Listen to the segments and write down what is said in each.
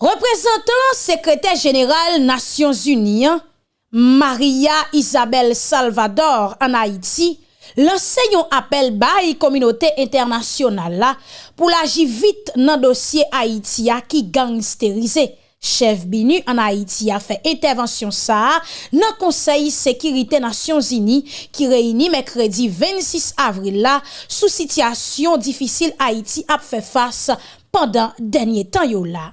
Reprezentant sekretè jeneral Nasyon Zunian, Maria Isabel Salvador an Haiti, lansè yon apel bayi kominote internasyonal la pou laji vit nan dosye Haiti ya ki gangsterize. Chef Binu an Haiti a fe intervensyon sa nan konsey Sekirite Nasyon Zini ki reyni mekredi 26 avril la sou sityasyon difisil Haiti ap fe fasa pandan denye tan yo la.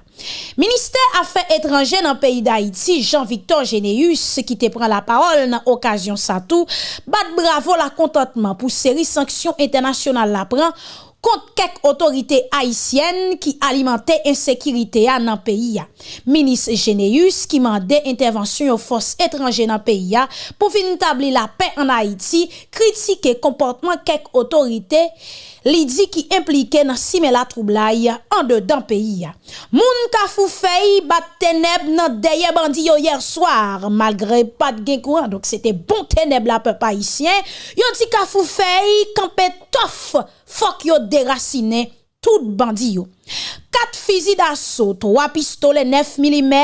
Ministèr Afè Etranje nan peyi d'Haïti, Jean-Victor Généus, ki te pran la parol nan okasyon sa tou, bat bravo la kontantman pou seri sanksyon internasyonal la pran kont kek otorite Haïtienne ki alimentè insekirite ya nan peyi ya. Minis Généus ki mande intervensyon yo fos etranje nan peyi ya pou fin tabli la pey an Haïti, kritike komportman kek otorite Haïtienne li dit qui impliqué dans simer la troublaille en dedans pays. Moun ka fou fey bat ténèbres nan deye bandi hier soir malgré pas de gain courant donc c'était bon ténèbres la peuple haïtien. Yo dit ka fou fey campé tof fok yo déraciné tout bandi yo. 4 fusils d'assaut, 3 pistolets 9 mm,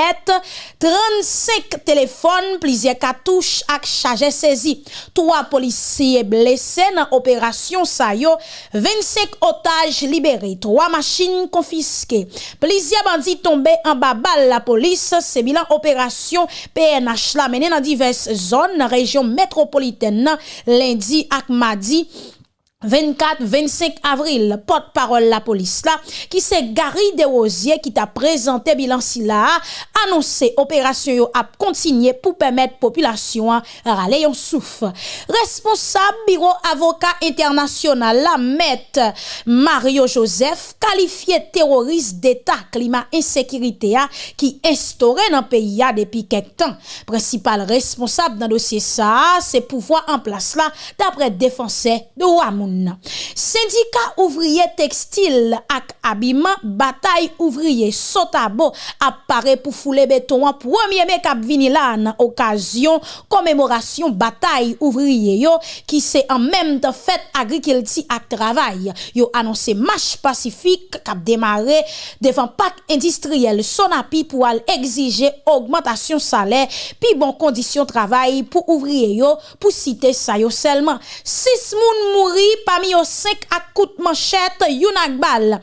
35 téléphones, plusieurs cartouches ak chargé saisi. 3 policiers blessés dans opération Sayo, 25 otages libérés, 3 machines confisquées. Plusieurs bandits tombés en bas balle la police, c'est bilan opération PNH la mené dans diverses zones, région métropolitaine lundi ak mardi 24-25 avril, porte-parole la police là, qui c'est Gary Desrosiers qui t'a présenté bilan si là, annoncé opération a continuer pour permettre population à râler un souffle. Responsable bureau avocat international la met Mario Joseph qualifié terroriste d'état climat insécurité qui instauré dans le pays depuis quelques temps. Principal responsable dans dossier ça, c'est pouvoir en place là d'après défenseur de Wamoun. nan. Sindika ouvriye tekstil ak abiman, batay ouvriye sotabo ap pare pou foule beton an premier mek ap vini la nan okasyon komemorasyon batay ouvriye yo ki se an menm te fet agrikilti ak travay. Yo anonse mash pasifik kap demare devan pak industriel sonapi pou al exige augmentation salè pi bon kondisyon travay pou ouvriye yo pou site sayo selman. Sis moun mouri pami yo 5 ak kout manchet, yon ak bal.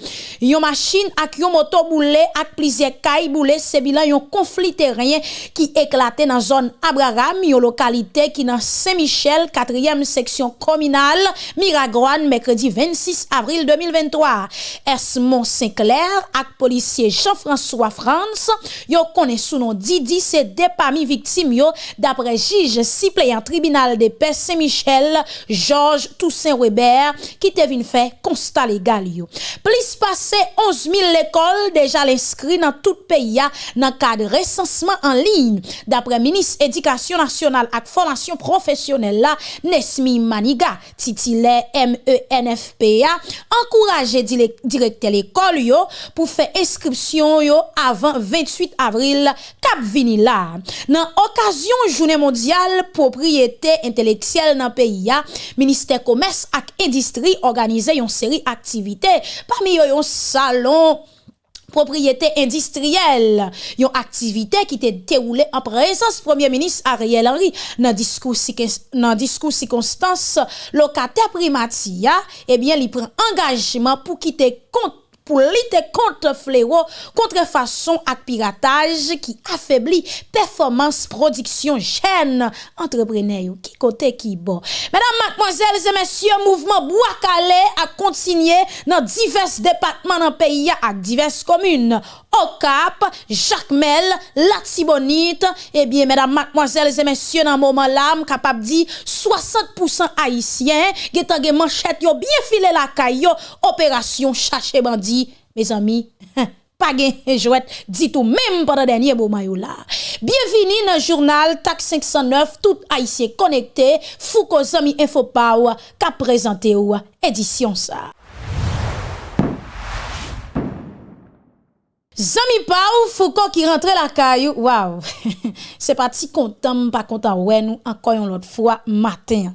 Yon machin ak yon moto boule ak plizye kay boule se bilan yon konflit teryen ki eklate nan zon Abraham, yon lokalite ki nan Saint-Michel, 4e seksyon kominal, Miragroan, mekredi 26 avril 2023. Esmond Sinclair ak polisye Jean-François France, yon konen sou non Didi se depami viktim yo dapre jij siple yon tribunal de Pes Saint-Michel, Georges Toussaint Weber Lambert qui te vin fait constat légal yo. Plus passé 11 000 l'école déjà l'inscrit dans tout pays dans cadre recensement en ligne d'après ministre éducation nationale et formation professionnelle là Nesmi Maniga titulaire MENFPA encourager directeur l'école yo pour faire inscription yo avant 28 avril cap vini là dans occasion journée mondiale propriété intellectuelle dans pays ya ministère commerce ak industrie organiser une série d'activités. Parmi eux, un salon propriété industrielle, une activité qui était déroulée en présence Premier ministre Ariel Henry dans discours dans discours circonstance locataire primatia, eh bien, il prend engagement pour quitter compte pou lite kontre flero, kontre fason ak pirataj ki afebli performans prodiksyon jen entreprenè yo. Ki kote ki bon. Madame, mademoiselles et messieurs, mouvment Bouakale ak kontinye nan divers depatman nan peyi ya ak divers komune. Okap, Jacmel, Latibonit, eh bien, mesdames, mademoiselles et messieurs, dans moment là, capable dit 60% haïtiens, qui ont manchette, yo bien filé la caille, opération chercher bandit. mes amis, pas de jouet, dit tout même pendant dernier bon maillot là. Bienvenue dans le journal TAC 509, tout haïtien connecté, Foucault Zami Info Power, qui a présenté édition ça. Zami Pau, Foucault qui rentre la caillou, waouh, c'est parti content, pas content, ouais, nous, encore une autre fois, matin.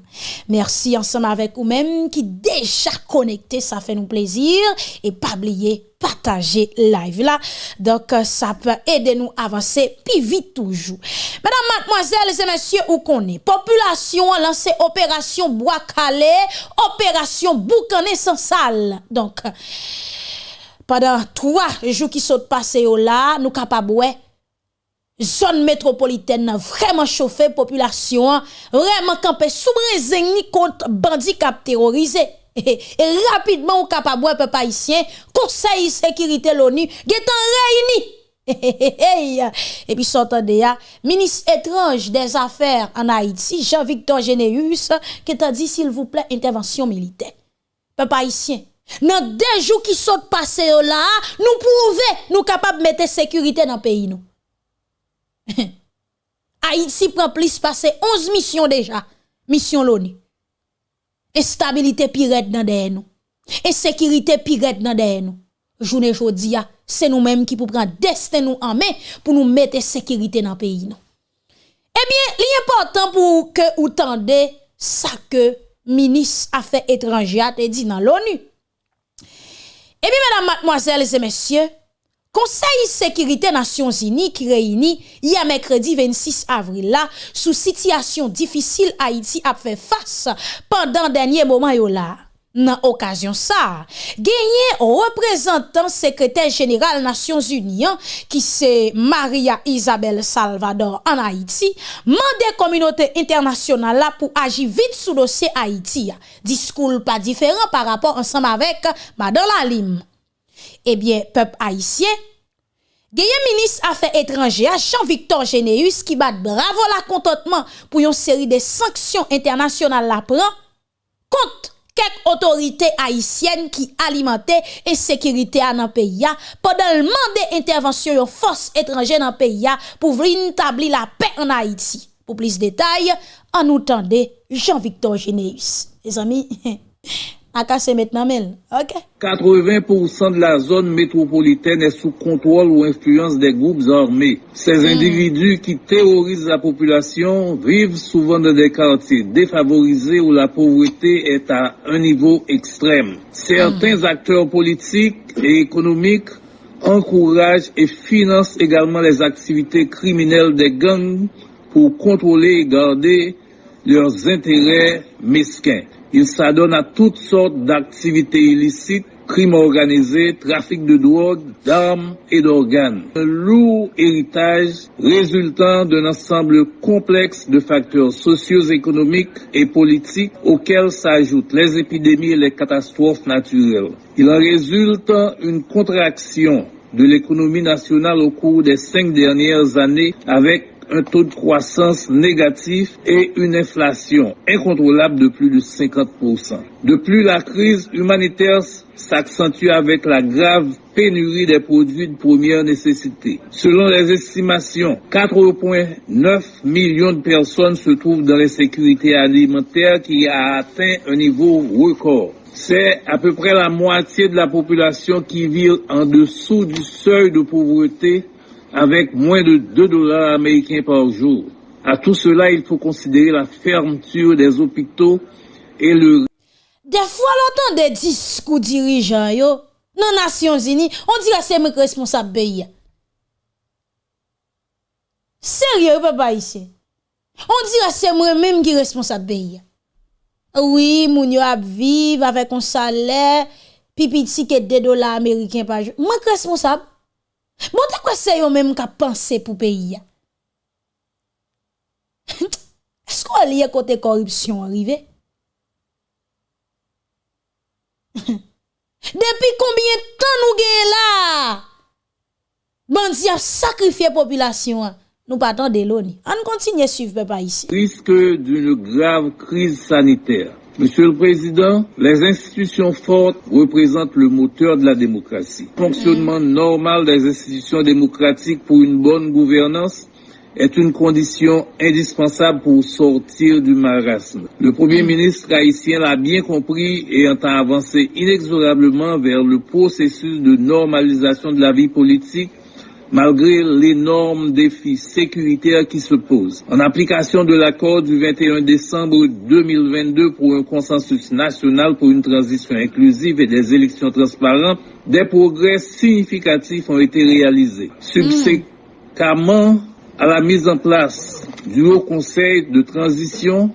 Merci ensemble avec vous-même qui déjà connecté, ça fait nous plaisir, et pas oublier, partager live là. Donc, euh, ça peut aider nous à avancer plus vite toujours. Mesdames, mademoiselles et messieurs, où qu'on est? Population a lancé opération Bois Calais, opération Boucané sans salle. Donc, pendant trois jours qui sont passés là, nous capables, zone métropolitaine vraiment chauffée, population vraiment campé sous ni contre bandits cap terrorisés. Et, rapidement, au capable, peuple haïtien, conseil sécurité l'ONU, réuni. Et puis, s'entendez, ministre étrange des Affaires en Haïti, Jean-Victor Généus, qui t'a dit, s'il vous plaît, intervention militaire. Peuple haïtien, Nan dejou ki sot pase yo la, nou pouve nou kapab mette sekurite nan peyi nou. Haïti pran plis pase 11 misyon deja, misyon l'ONU. E stabilite piret nan deye nou. E sekirite piret nan deye nou. Jounen jodi ya, se nou menm ki pou pran desten nou anmen pou nou mette sekirite nan peyi nou. Ebyen, li important pou ke ou tende sa ke minis afe etranjia te di nan l'ONU. Eh bien, mesdames, mademoiselles et messieurs, Conseil sécurité Nations Unies qui réunit hier mercredi 26 avril là sous situation difficile Haïti a fait face pendant dernier moment yo là. nan okasyon sa. Genye reprezentant sekretèr jeneral Nasyons Union ki se Maria Isabel Salvador an Haiti, mande kominote internasyonal la pou aji vit sou dosye Haiti. Diskoul pa diferan par rapport ansam avek madan la lim. Ebyen, eh pep Haitien, Geye minis afe etranje a Jean-Victor Généus ki bat bravo la kontotman pou yon seri de sanksyon internasyonal la pran kont quelques autorités haïtiennes qui alimentaient sécurité dans le pays pendant le mandat d'intervention de forces étrangères dans le pays pour venir établir la paix en Haïti. Pour plus de détails, en nous Jean-Victor Généus. Les amis, à cacher maintenant OK 80% de la zone métropolitaine est sous contrôle ou influence des groupes armés. Ces mmh. individus qui terrorisent la population vivent souvent dans des quartiers défavorisés où la pauvreté est à un niveau extrême. Certains mmh. acteurs politiques et économiques encouragent et financent également les activités criminelles des gangs pour contrôler et garder leurs intérêts mesquins. Ils s'adonnent à toutes sortes d'activités illicites, crimes organisés, trafic de drogue, d'armes et d'organes. Un lourd héritage résultant d'un ensemble complexe de facteurs socio-économiques et politiques auxquels s'ajoutent les épidémies et les catastrophes naturelles. Il en résulte une contraction de l'économie nationale au cours des cinq dernières années avec un taux de croissance négatif et une inflation incontrôlable de plus de 50%. De plus, la crise humanitaire s'accentue avec la grave pénurie des produits de première nécessité. Selon les estimations, 4,9 millions de personnes se trouvent dans l'insécurité alimentaire qui a atteint un niveau record. C'est à peu près la moitié de la population qui vit en dessous du seuil de pauvreté avec moins de 2 dollars américains par jour. À tout cela, il faut considérer la fermeture des hôpitaux et le... Des fois, l'entend des discours dirigeants, yo, non Nations Unies, on dirait que c'est mes responsables pays. Sérieux, papa, ici. On dirait que c'est moi-même qui est responsable pays. Oui, moun yo ap vive avec un salaire, pipi ticket de dollars américains par jour. Moi responsable. Bon, de quoi c'est yo même qui pensé pour pays? Est-ce qu'on lié côté corruption arrivé? Depuis combien de temps nous gagnons là? Bandi a sacrifié population. Nous partons de l'ONU. On continue à suivre papa ici. Risque d'une grave crise sanitaire. Monsieur le Président, les institutions fortes représentent le moteur de la démocratie. Le fonctionnement normal des institutions démocratiques pour une bonne gouvernance est une condition indispensable pour sortir du marasme. Le Premier ministre haïtien l'a bien compris et entend avancer inexorablement vers le processus de normalisation de la vie politique malgré l'énorme défi sécuritaire qui se pose. En application de l'accord du 21 décembre 2022 pour un consensus national pour une transition inclusive et des élections transparentes, des progrès significatifs ont été réalisés. Subséquemment à la mise en place du Haut Conseil de transition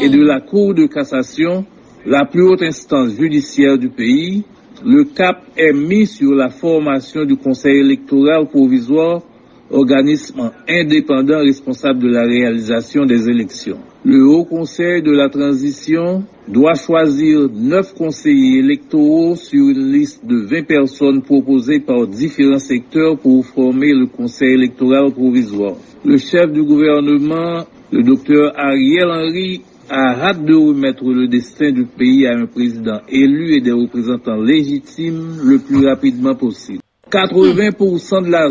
et de la Cour de cassation, la plus haute instance judiciaire du pays, le cap est mis sur la formation du Conseil électoral provisoire, organisme indépendant responsable de la réalisation des élections. Le Haut Conseil de la transition doit choisir neuf conseillers électoraux sur une liste de 20 personnes proposées par différents secteurs pour former le Conseil électoral provisoire. Le chef du gouvernement, le docteur Ariel Henry, a hâte de remettre le destin du pays à un président élu et des représentants légitimes le plus rapidement possible. 80% de la...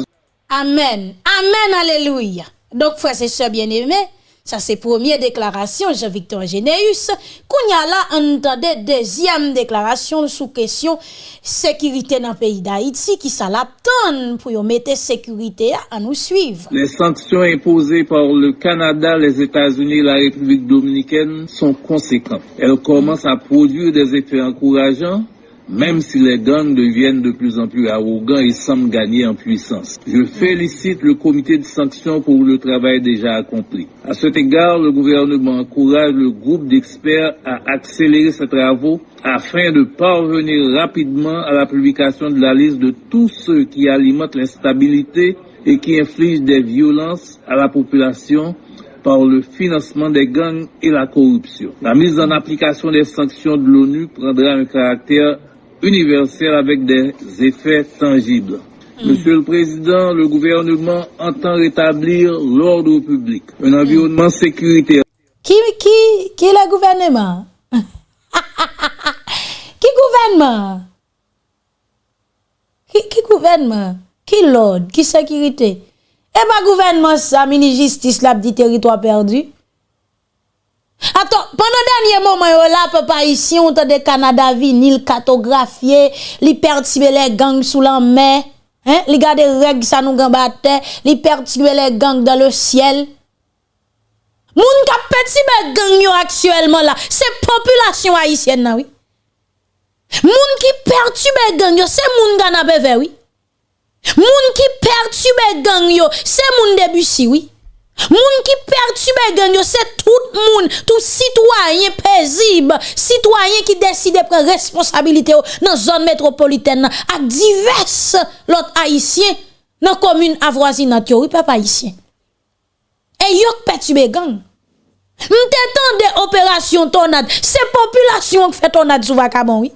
Amen. Amen. Alléluia. Donc, frère, c'est ça bien aimé. Ça, c'est première déclaration, Jean-Victor Généus. Kounya là, entendait deuxième déclaration sous question sécurité dans le pays d'Haïti, qui ça pour y mettre sécurité à nous suivre. Les sanctions imposées par le Canada, les États-Unis et la République dominicaine sont conséquentes. Elles commencent à produire des effets encourageants même si les gangs deviennent de plus en plus arrogants et semblent gagner en puissance. Je félicite le comité de sanctions pour le travail déjà accompli. À cet égard, le gouvernement encourage le groupe d'experts à accélérer ses travaux afin de parvenir rapidement à la publication de la liste de tous ceux qui alimentent l'instabilité et qui infligent des violences à la population par le financement des gangs et la corruption. La mise en application des sanctions de l'ONU prendra un caractère universel avec des effets tangibles. Mm. Monsieur le Président, le gouvernement entend rétablir l'ordre public, un mm. environnement sécuritaire. Qui, qui, qui est le gouvernement? qui gouvernement? Qui, qui gouvernement? Qui l'ordre? Qui sécurité? Eh bien, gouvernement, ça, mini-justice, là, dit territoire perdu. Ato, pandan danye mouman yo la, pe pa isi, on te de Kanada vinil, katografiye, li pertibe le gang sou lan mè, li gade reg sa nou gambate, li pertibe le gang dan le siel. Moun ka petibe gang yo aksyelman la, se populasyon haisyen nan wè. Moun ki pertube gang yo, se moun gana beve wè. Moun ki pertube gang yo, se moun debusi wè. Moun ki pertube gen yo se tout moun, tout sitwayen pezib, sitwayen ki deside pre responsabilite yo nan zon metropoliten nan, ak divers lot haisyen nan komune avwazi nan tiyo, wipap haisyen. E yok pertube gen. Mte tan de operasyon tonad, se populasyon ki fe tonad sou vakabon, oui.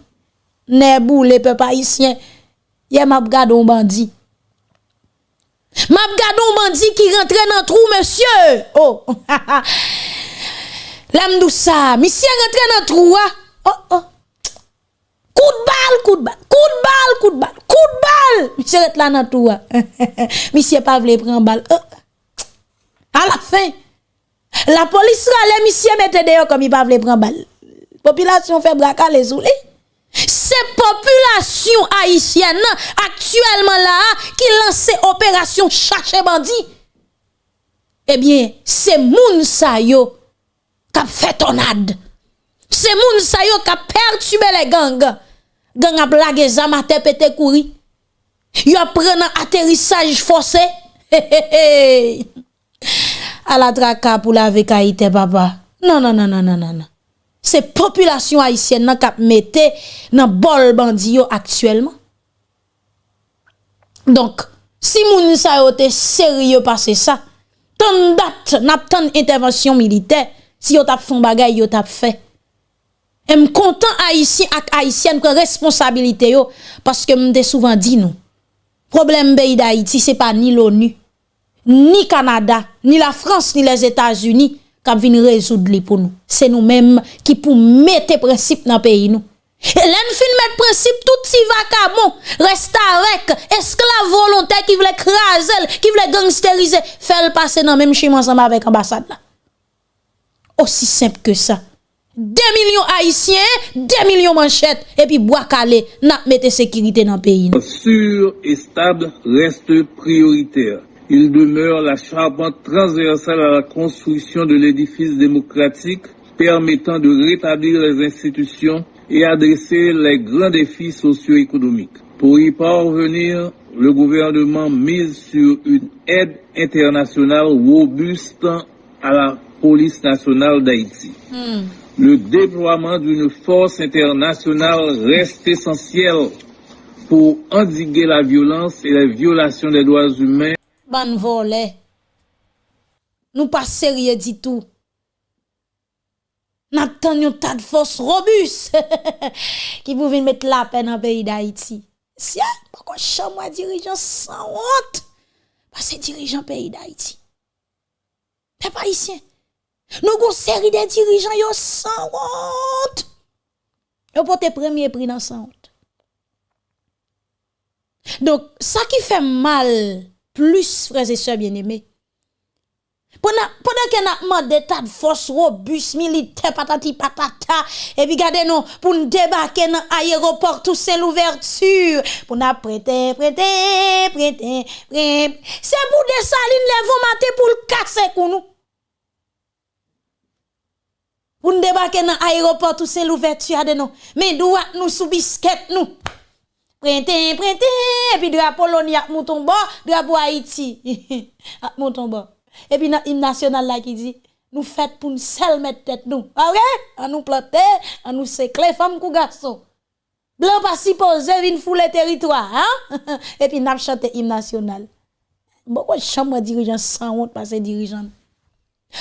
Nebou le pep haisyen, yem ap gado mbandi. Bandit. M'a un bandit qui rentre dans trou, monsieur. Oh, l'âme monsieur rentre dans trou. Oh, oh. Coup de balle, coup de balle, coup de balle, coup de balle, coup de balle. Monsieur rentre là dans trou. Hein? monsieur pas voulu prendre balle. Oh. À la fin, la police râle, monsieur mette dehors comme il pas voulu prendre balle. Population fait braquer les oulés. C'est population haïtienne actuellement là qui lance opération chercher bandit. Eh bien, c'est moun sa yo qui fait tonade. C'est moun sa yo qui perturbé les gangs. Gang a blagué zamate pété kouri. Yo un atterrissage forcé. à la traka pour la vekaïté papa. Non non non non non non Se populasyon haisyen nan kap mette nan bol bandi yo aktuelman. Donk, si moun sa yo te serye pase sa, ton dat nap ton intervensyon milite, si yo tap fon bagay yo tap fe. E m kontan haisyen ak haisyen kwen responsabilite yo, paske m de souvan di nou. Problem beyi da Haiti se pa ni l'ONU, ni Kanada, ni la France, ni les Etats-Unis, kap vin rezoud li pou nou. Se nou menm ki pou mette prinsip nan peyi nou. E len fin met prinsip tout si vakamon, restarek, esklav volontè ki vle krazel, ki vle gangsterize, fel pase nan menm chim ansama vek ambasade la. Osi semp ke sa. 2 milyon haïsyen, 2 milyon manchèt, epi boakale, nap mette sekirite nan peyi nou. Sur et stable reste prioritaire. Il demeure la charpente transversale à la construction de l'édifice démocratique permettant de rétablir les institutions et adresser les grands défis socio-économiques. Pour y parvenir, le gouvernement mise sur une aide internationale robuste à la police nationale d'Haïti. Hmm. Le déploiement d'une force internationale reste essentiel pour endiguer la violence et les violations des droits humains. Ban volé. Nous pas sérieux du tout. N'attendons un tas de force robuste qui pouvait mettre la peine le pays d'Haïti. Si, pourquoi chambre dirigeant sans honte? Parce que dirigeant pays d'Haïti. Pas ici. Nous avons une série de dirigeants yo sans honte. Yo porte premier prix dans sans honte. Donc, ça qui fait mal, plus, frères et sœurs bien-aimés, pendant, avons des tas de forces robustes, militaires, patati patata, et puis regardez nous, pour nous débarquer dans l'aéroport, tout c'est l'ouverture, pour nous prêter, prêter, prêter, prêter. C'est pour des salines, les vont pour le casser pour nous. Pour nous débarquer dans l'aéroport, tout c'est l'ouverture nous. Mais nous, nous sous nous. Prêter, prêter, et puis drapeau Pologne, mouton bas, drapeau Haïti, mouton bas. Et puis, dans national là qui dit, nous faites pour nous seul mettre tête nous. Ah ouais? À nous planter, à nous sécler, femmes ou garçons. Blanc pas si posé, vin fouler territoire, hein? Et puis, n'a chanté hymne national. Pourquoi chambre dirigeant sans honte parce que dirigeant?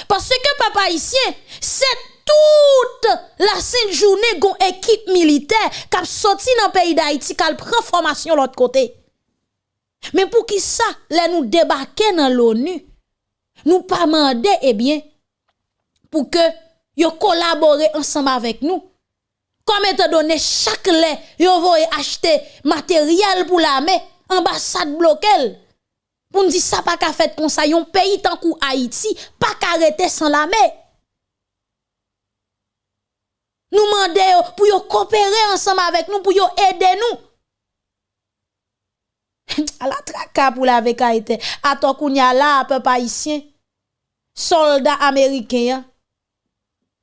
Parce que papa ici, c'est toute la sainte journée gon équipe militaire qui sorti dans le pays d'Haïti, qui pris formation l'autre côté. Mais pour qui ça, là nous débarquer dans l'ONU, nous pas eh bien, pour que yo collaborer ensemble avec nous. Comme étant donné chaque lait, yo voye acheter matériel pour l'armée, ambassade bloquée. Pour nous dire ça pas qu'à fait comme ça, yon pays tant que Haïti, pas qu'arrêter sans l'armée. Nous demandons pour coopérer ensemble avec nous, pour aider nous. à la traka pour la vekaïté. À ton kounya là, peuple haïtien, soldats américains,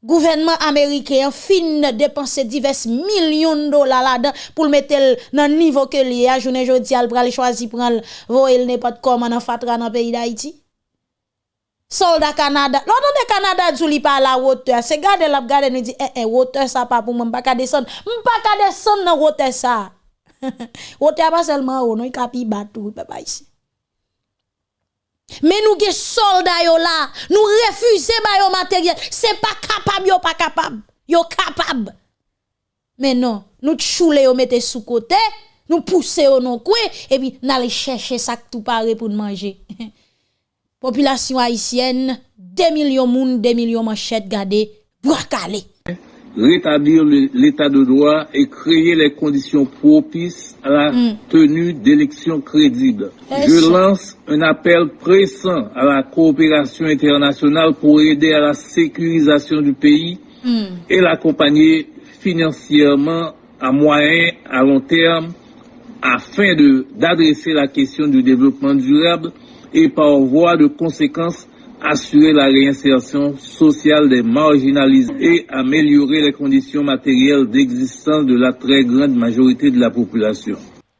gouvernement américain fin dépenser divers millions de dollars là-dedans pour mettre dans le niveau que li a journée jodi al pral choisi prendre voyer n'importe comment dans fatra dans pays d'Haïti soldat Canada l'autre de Canada du li pas la hauteur c'est garder la garder nous dit eh eh hauteur ça pas pour moi pas ka descendre pas ka descendre dans hauteur ça hauteur pas seulement haut non il capi batou papa ici mais nous, les soldats yo là, nous refusons ba yo matériel. C'est pas capable, yo pas capable. Yo capable. Mais non, nous choule yo mette sous côté, nous pousser au non coin, et puis n'aller chercher ça tout paré pour manger. Population haïtienne, 2 millions moun, 2 millions manchettes gardées, calé rétablir l'état de droit et créer les conditions propices à la mm. tenue d'élections crédibles. Je lance un appel pressant à la coopération internationale pour aider à la sécurisation du pays mm. et l'accompagner financièrement à moyen, à long terme, afin d'adresser la question du développement durable et par voie de conséquence assurer la réinsertion sociale des marginalisés et améliorer les conditions matérielles d'existence de la très grande majorité de la population.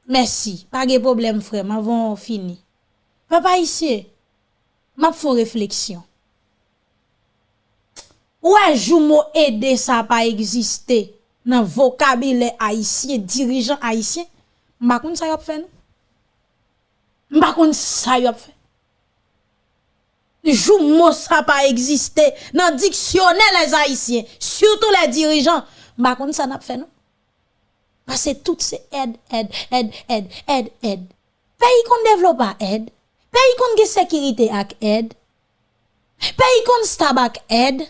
Merci. Pas de problème, frère. M'avons fini. Papa ici, m'a fait réflexion. Ouais, jou mot aider ça pas exister dans vocabulaire haïtien, dirigeant haïtien. M'a ça y a fait. Non? M'a ça y a fait. Jou mot ça pas existé dans dictionnaire les haïtiens surtout les dirigeants. Bah contre ça n'a fait non? Parce que tout c'est aide aide aide aide aide aide. Pays qu'on développe pas aide. Pays qu'on de sécurité ak aide. Pays qu'on stable ak aide.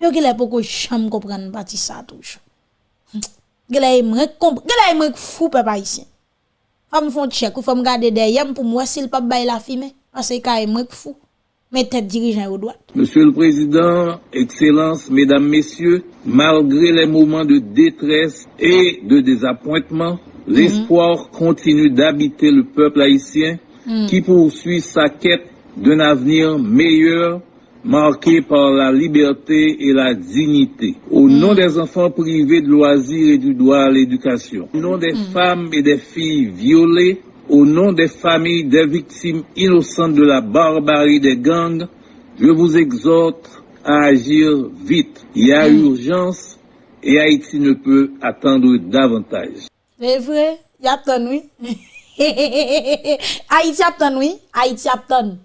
Yo gele poko cham comprendre parti ça touche gele me comprendre gele me fou papa haïtien. Femme font check ou femme garder derrière pour moi s'il pas bail la fille parce que me fou mais tête dirigeant au droit. Monsieur le Président, Excellences, Mesdames, Messieurs, malgré les moments de détresse et de désappointement, l'espoir continue d'habiter le peuple haïtien qui poursuit sa quête d'un avenir meilleur marqué par la liberté et la dignité. Au nom des enfants privés de loisirs et du droit à l'éducation, au nom des femmes et des filles violées, au nom des familles des victimes innocentes de la barbarie des gangs, je vous exhorte à agir vite. Il y a urgence et Haïti ne peut attendre davantage. C'est vrai, y a ton oui. Haïti a ton oui, Haïti a ton.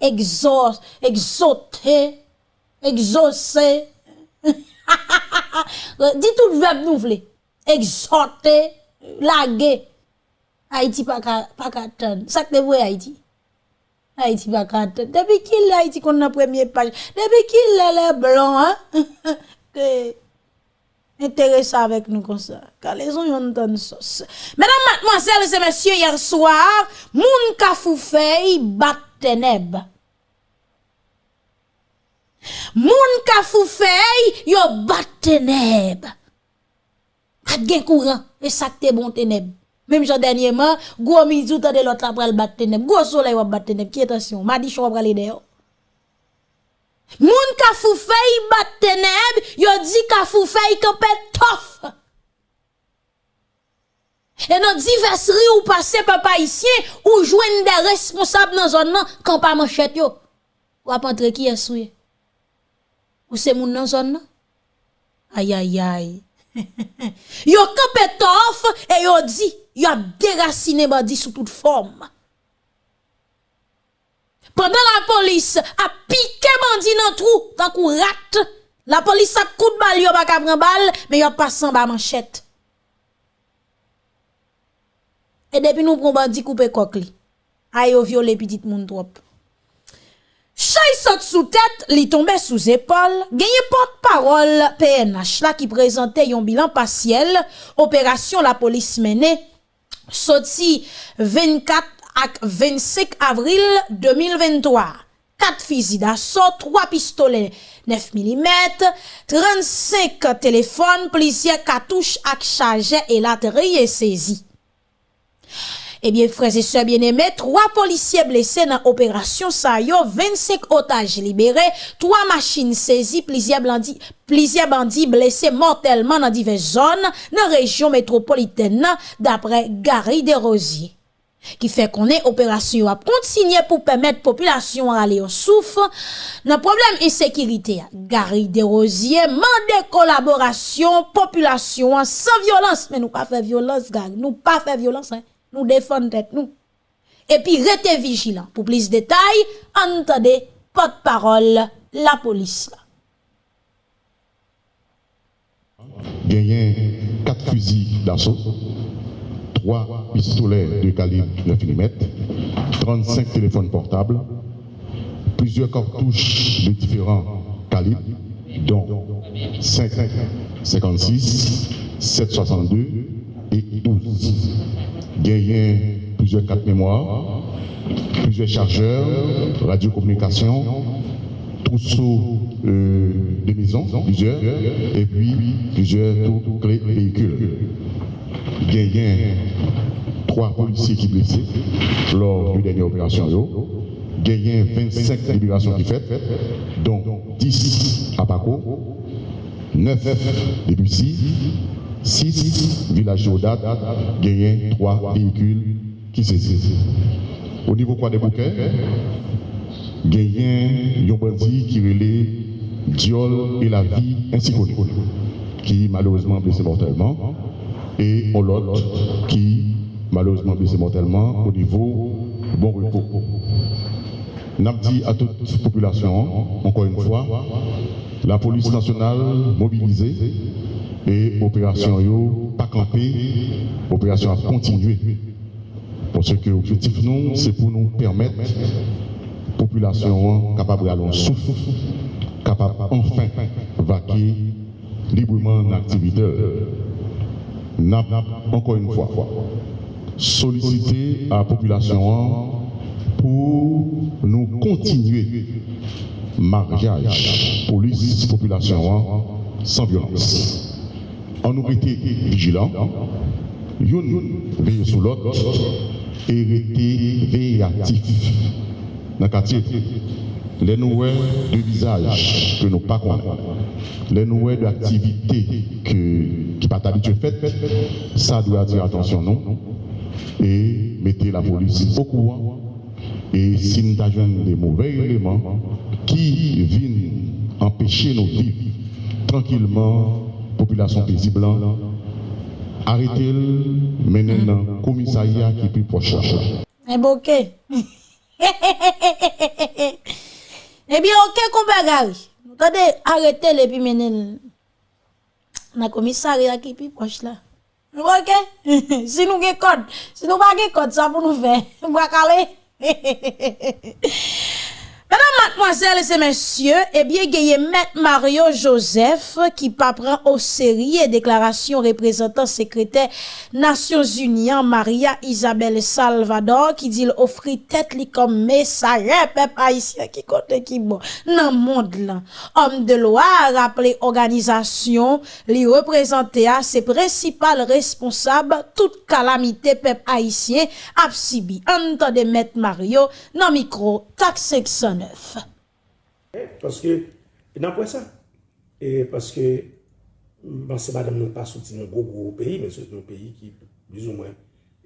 Exauce, exauté, exaucé. Dis tout le verbe nous voulez. Exhorter, laguer. Haïti pas pas ka ton. Ça que vrai Haïti. Haïti pas ton. Depuis qu'il Haïti qu'on a première page? Depuis qu'il est blanc hein? que intéressant avec nous comme ça. Car les gens ont une sauce. Mesdames, mademoiselles et messieurs, hier soir, moun kafoufei bat ténèbres. Moun kafoufei yo bat ténèbres. Pat gen courant et ça te bon ténèbres. Même genre dernièrement, gros midi l'autre après le bat ténèbres. Gros soleil va bat ténèbres. Qui attention, m'a dit chou. Moun ka foufei bat ténèbres, yo dit ka foufei campé tof. Et dans diverses ou passé papa ici, ou joindre des responsables dans zone nan, quand pas manchette yo. Ou ap entre qui est souye. Ou c'est moun dans zone nan? Aïe aïe aïe. yo campé et yo dit, yo ap derasine bandi sou tout form. Pendan la polis ap pike bandi nan trou, tan kou rat, la polis ap kout bal yo bak ap ren bal, me yo pasan ba manchet. E depi nou pron bandi koupe kok li, a yo viole pitit moun trop. Chay sot sou tèt, li tombe sou zépol, genye porte-parol PNH la ki prezante yon bilan pasyel, operasyon la polis mene, soti 24 ak 25 avril 2023. 4 fizi d'assaut, 3 pistolets 9 mm, 35 téléphones, plusieurs cartouches ak chargeurs et la saisis. Ebyen, freze se bieneme, 3 polisye blese nan operasyon sa yo, 25 otaj libere, 3 machin sezi, plizye blandi, plizye bandi blese mortelman nan dive zon nan rejyon metropoliten nan dapre Gary Derosier. Ki fe konen operasyon ap kontinye pou pemet populasyon ale yo souf nan problem insekirite. Gary Derosier mande kolaborasyon populasyon san violans. Men nou pa fe violans gag, nou pa fe violans. Hein? Nous défendre tête nous. Et puis restez vigilant. Pour plus de détails, entendez porte-parole la police. Gagné quatre fusils d'assaut, trois pistolets de calibre 9 mm, 35 téléphones portables, plusieurs cartouches de différents calibres, dont 5, 56, 762 et 12. Gagné plusieurs cartes mémoire, plusieurs chargeurs, radiocommunication, trousseaux euh, de maison, plusieurs, et puis plusieurs tours clés véhicules. Gagné trois policiers qui blessés lors de dernière opération. Gagné 25 libérations qui faites, dont 10 à Paco, 9 depuis 6, 6 villages Jodat, gagné 3 véhicules qui saisissent. Au niveau quoi des bouquets, gagné un bandit qui relait Diol et la vie ainsi connu, qui malheureusement blessé mortellement, et l'autre qui malheureusement blessé mortellement au niveau bon repos. N'a dit à toute la population, encore une fois, la police nationale mobilisée et opération yo pas camper, opération à continuer. Parce que l'objectif c'est pour nous permettre population capable d'aller souffle, capable enfin vaquer librement l'activité. Encore une fois, solliciter à la population pour nous continuer mariage police population sans violence. On nous était vigilants, une veille sur l'autre et veillatif dans le quartier. Les nouvelles de visage que nous connaissons, les nouvelles d'activités que, qui pas habitué fait, ça doit attirer attention non? Et mettez la police au courant. Et si nous avons des mauvais éléments qui viennent empêcher nos vivre tranquillement, population paisible, arrêtez-le, menez dans le commissariat qui est plus proche. Eh bien, ok. eh bien, ok, qu'on bagage. Attendez, arrêtez-le, puis menez dans le commissariat qui est plus proche là. Ok? si nous avons code, si nous pas code, ça pour nous faire. Nous va caler. Mesdames, mademoiselles et messieurs, eh bien, gaye Maître Mario Joseph qui pas prend au sérieux déclaration représentant secrétaire Nations Unies Maria Isabelle Salvador qui dit offrir tête li comme messager peuple haïtien qui compte qui bon dans monde là. Homme de loi rappelé organisation li représenter à ses principales responsables toute calamité peuple haïtien a subi. Entendez Maître Mario dans micro taxe 500 2019. Eh, paske, nan pou e sa. E paske, mm, bansi badam nou pa soti nou gro gro peyi, men soti nou peyi ki, dizou mwen,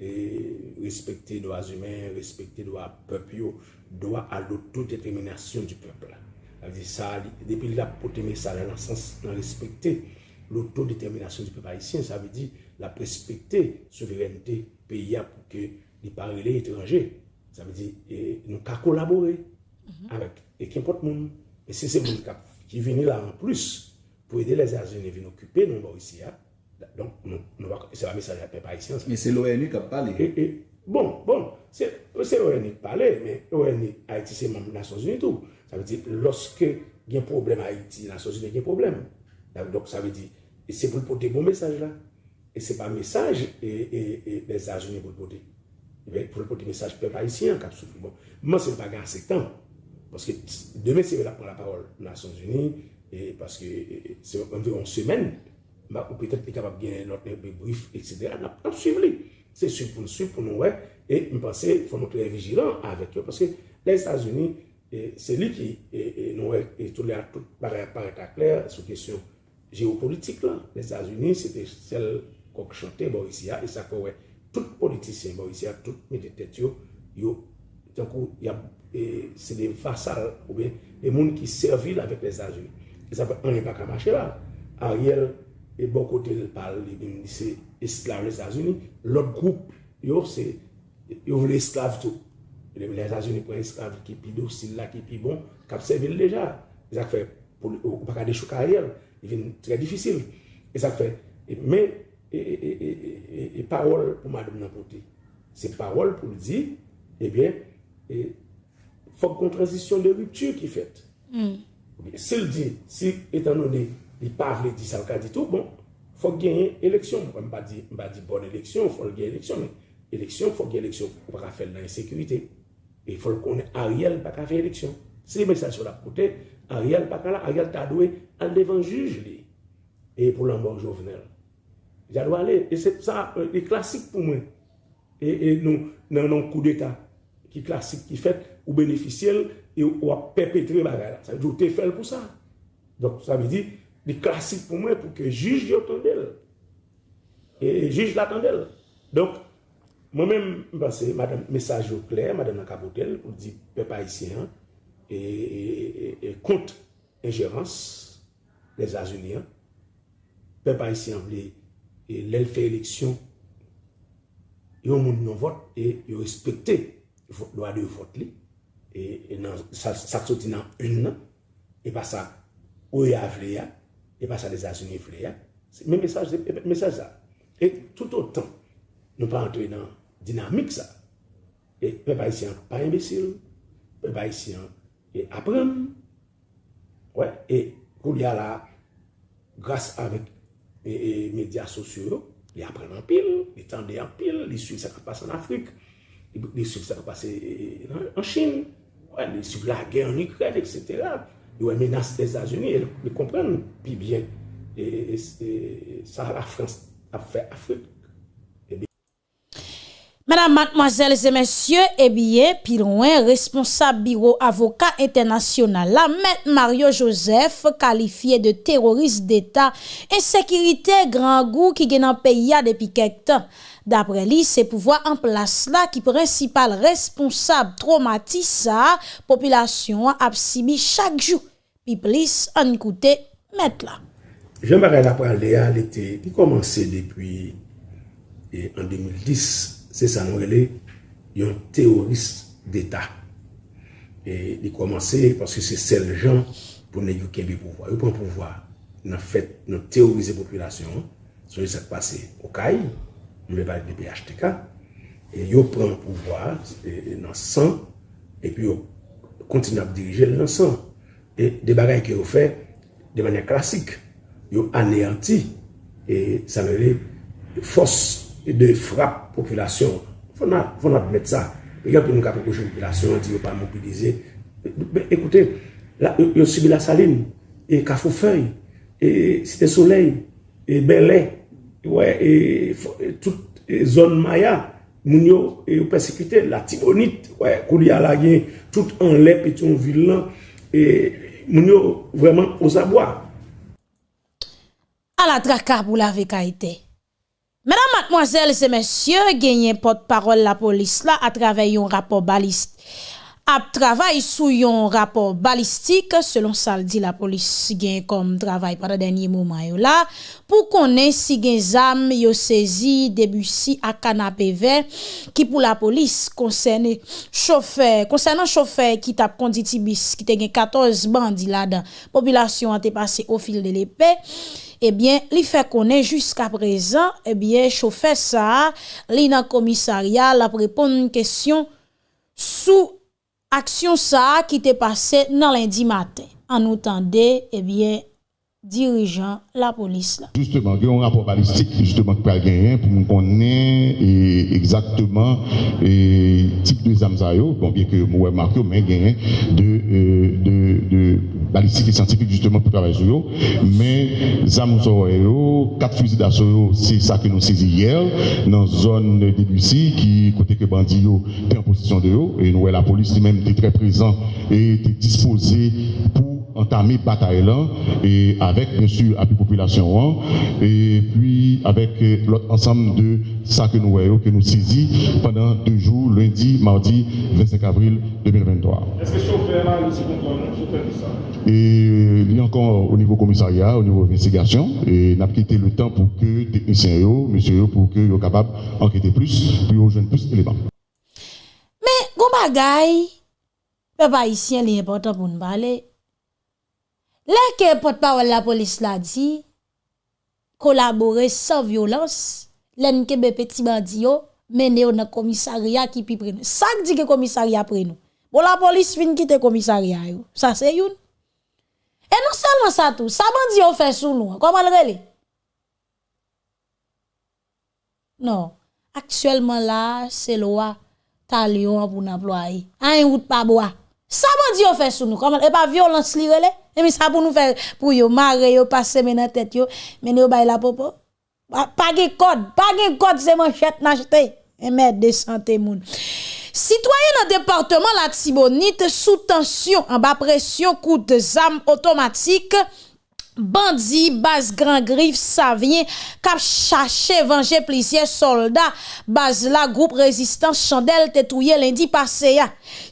eh, respekte doa zumen, respekte doa pepyo, doa alotodeterminasyon di pepla. Avdi sa, depi la poteme sa la lansans nan respekte l'autodeterminasyon di pepla isyen, sa ve di la respekte souverenite peya pou ke li parele etranje. Sa ve di nou ka kolabore. Mhm. Avec, et qu'importe monde, et si c'est monde qui vient là en plus pour aider les États-Unis à venir occuper nous bon, ici, donc nous, nous c'est un message à peuple haïtien Mais c'est l'ONU qui a parlé. Et, et, bon, bon, c'est l'ONU qui parle, mais l'ONU, Haïti, c'est membre des Nations Unies tout. Ça veut dire, lorsque il y a un problème à Haïti, les Nations Unies, il y a un problème. Donc ça veut dire, c'est pour porter bon message là. Et ce n'est pas un message et, et, et les États-Unis pour le porter. Eh pour le porter message peuple haïtien, qui a souffert. Bon, moi, ce n'est pas assez de temps. Parce que demain, c'est là pour la parole aux Nations Unies, et parce que c'est environ une semaine, peut-être est capable de gagner notre brief, etc. On suivre. C'est sûr pour nous suivre, pour nous, ouais. Et je pense qu'il faut nous très vigilants avec eux, parce que les États-Unis, c'est lui qui, et, et nous, et tout paraît clair sur la question géopolitique. Là. Les États-Unis, c'était celle qu'on chantait, Mauricia, et ça, ouais, tout politicien, Mauricia, tout militaire, il y a se de vasal ou ben, de moun ki servil avèk les Azul. E sa pa, an e pa kamache la. Ariel, e bon kote l pal, e se esklav les Azul, lot group yo se, yo vle esklav tou. Les Azul pou esklav ki pi dosil la, ki pi bon, kap servil deja. E sa fe, ou pa ka de chouk Ariel, e vin tre difisil. E sa fe, men, e parol pou madou nan pote. Se parol pou li di, e bien, e, fòk kon transisyon de ruptu ki fèt. Mm. Se l di, si etan nou ne li pavle di sa wka di tou, bon, fòk genyen eleksyon. Mwen ba di, di bon eleksyon, fòk genyen eleksyon, men eleksyon fòk genyen eleksyon pou ka fèl nan insekurite. E fòk konen Ariel pa ka fè eleksyon. Se li men sa sou la pote, Ariel pa ka la, Ariel ta dwe al devan juj li. E pou lan bon jovenel. Ja dwa ale, e se sa, e, e klasik pou mwen. E, e nou, nan nou kou de ta. ki klasik ki fet ou beneficyel e ou a perpetre bagay la. Sa vè di ou te fel pou sa. Donk sa vè di, di klasik pou mwen pou ke jij yo tan del. E jij la tan del. Donk, mwen men mpase, mesaj yo kler, madame Nakabotel, ou di pe pa isi, e, e, e, e kont injerans les Azunian, pe pa isi an vle, lèl fè eleksyon, yo moun nou vot, e yo respekte lwa de vot li, e, e nan, sa, sa soti nan un nan, e pa sa ouye avle ya, e pa sa les asuni vle ya, men mesaj e sa. E tout otan, nou pa antre nan dinamik sa, e pe pa isi an pa imbesil, pe pa isi an e aprem, wè, ouais, e kou li a la, grase avèk e, e, media sosyo, li aprem an pil, li tende an pil, li suy sa kapase an Afrik, Li sub sa pase en Chine, li sub la gen en Ukraine, etc. Yo e menas des Azuni, li kompren pi bien sa la Frans ap fe Afrik. Eh Madame, mademoiselles et messieurs, eh bien, puis loin, responsable bureau avocat international, la maître Mario Joseph, qualifié de terroriste d'État, insécurité grand goût qui gagne un pays depuis quelque temps. Dapre li, se pouvoi an plas la ki prinsipal responsab traumatisa populasyon ap sibi chak jou. Pi plis an koute met la. Jean Barel ap prale a lete, li komanse depi en 2010, se sa nou ele yon teorist d'Etat. E, li komanse, paske se sel jan pou ne yon kembi pouvoi. Yon pou pouvoi nan fèt, nan teorize populasyon, sou yon se pase okay, nou le bali de BHTK, e yo pran pouvoar e, e, nan san, e pi yo kontin ap dirije nan san. E de bagay ki yo fe, de manye klasik, yo aneanti, e sa me le fos de frap populasyon. Fon admet sa. E yon pou nou kapè kouche populasyon, di yo pa mobilize. Ekoute, yo subi la saline, e kafou fey, e site soleil, e belè, ouais, e, e, tout e, zon maya, moun yo e, yo persekite, la tibonit, ouais, kou li ala gen, tout an lep eti yon vilan, e, moun yo vreman osabwa. A la traka pou la vekaitè. Mesdames, mademoiselles et messieurs, gagné porte-parole la police là à travers un rapport baliste. ap travay sou yon rapor balistik selon sal di la polis si gen kom travay para denye mouman yo la pou konen si gen zam yo sezi debusi a kanapé ver ki pou la polis konsene chofer konsenan chofer ki tap konditi bis ki te gen 14 bandi la dan populasyon an te pase o fil de l'epè ebyen eh li fe konen jiska prezan ebyen eh chofer sa li nan komisaryal ap repon n kesyon sou aksyon sa ki te pase nan lendi maten. An nou tende, eh ebyen, dirigeant la police. Là. Justement, il y a un rapport balistique justement qui peut gagner pour nous connaître exactement le type de zamzayo, bon bien que moi marqué mais gagné de, euh, de, de balistique et scientifique justement pour travailler sur eux. Mais zamzayo, quatre fusils d'assaut, c'est ça que nous saisi hier dans la zone de Debussy qui côté que bandit était en position de eux et nous la police même était très présent et était disposé pour entamer bataille là et avec bien sûr la population hein, et puis avec euh, l'autre ensemble de ça que nous voyons que nous saisis pendant deux jours lundi mardi 25 avril 2023 est-ce que chauffeur là aussi ça? Et il y a encore au niveau commissariat au niveau investigation et n'a quitté le temps pour que techniciens yo monsieur pour que soient capable d'enquêter plus puis rejoindre plus d'éléments. Mais gon bagay peuple haïtien l'important pour nous parler Lè ke potpawal la polis la di, kolabore sa violans, lèn kebe peti bandi yo, mene yo nan komisarya ki pi prenou. Sak di ke komisarya prenou. Bo la polis fin kite komisarya yo. Sa se yon. E non selman sa tou, sa bandi yo fè sou nou. Koman rele? Non. Aktuellement la, se lwa talyon pou nan ploye. An yon wout pa boa. Sa bandi yo fè sou nou. Koman? E pa violans li rele? Et mais ça pour nous faire pour yo marrer yo passer dans tête yo, mais yo bay la popo. Pas de code, pas de code c'est manchette n'acheter. Et mettre de santé moun. Citoyen dans département la Tibonite sous tension en bas pression coup de zam automatique Bandi, baz gran grif, savyen, kap chache vange plizye soldat, baz la group rezistans chandel te touye lendi pase ya.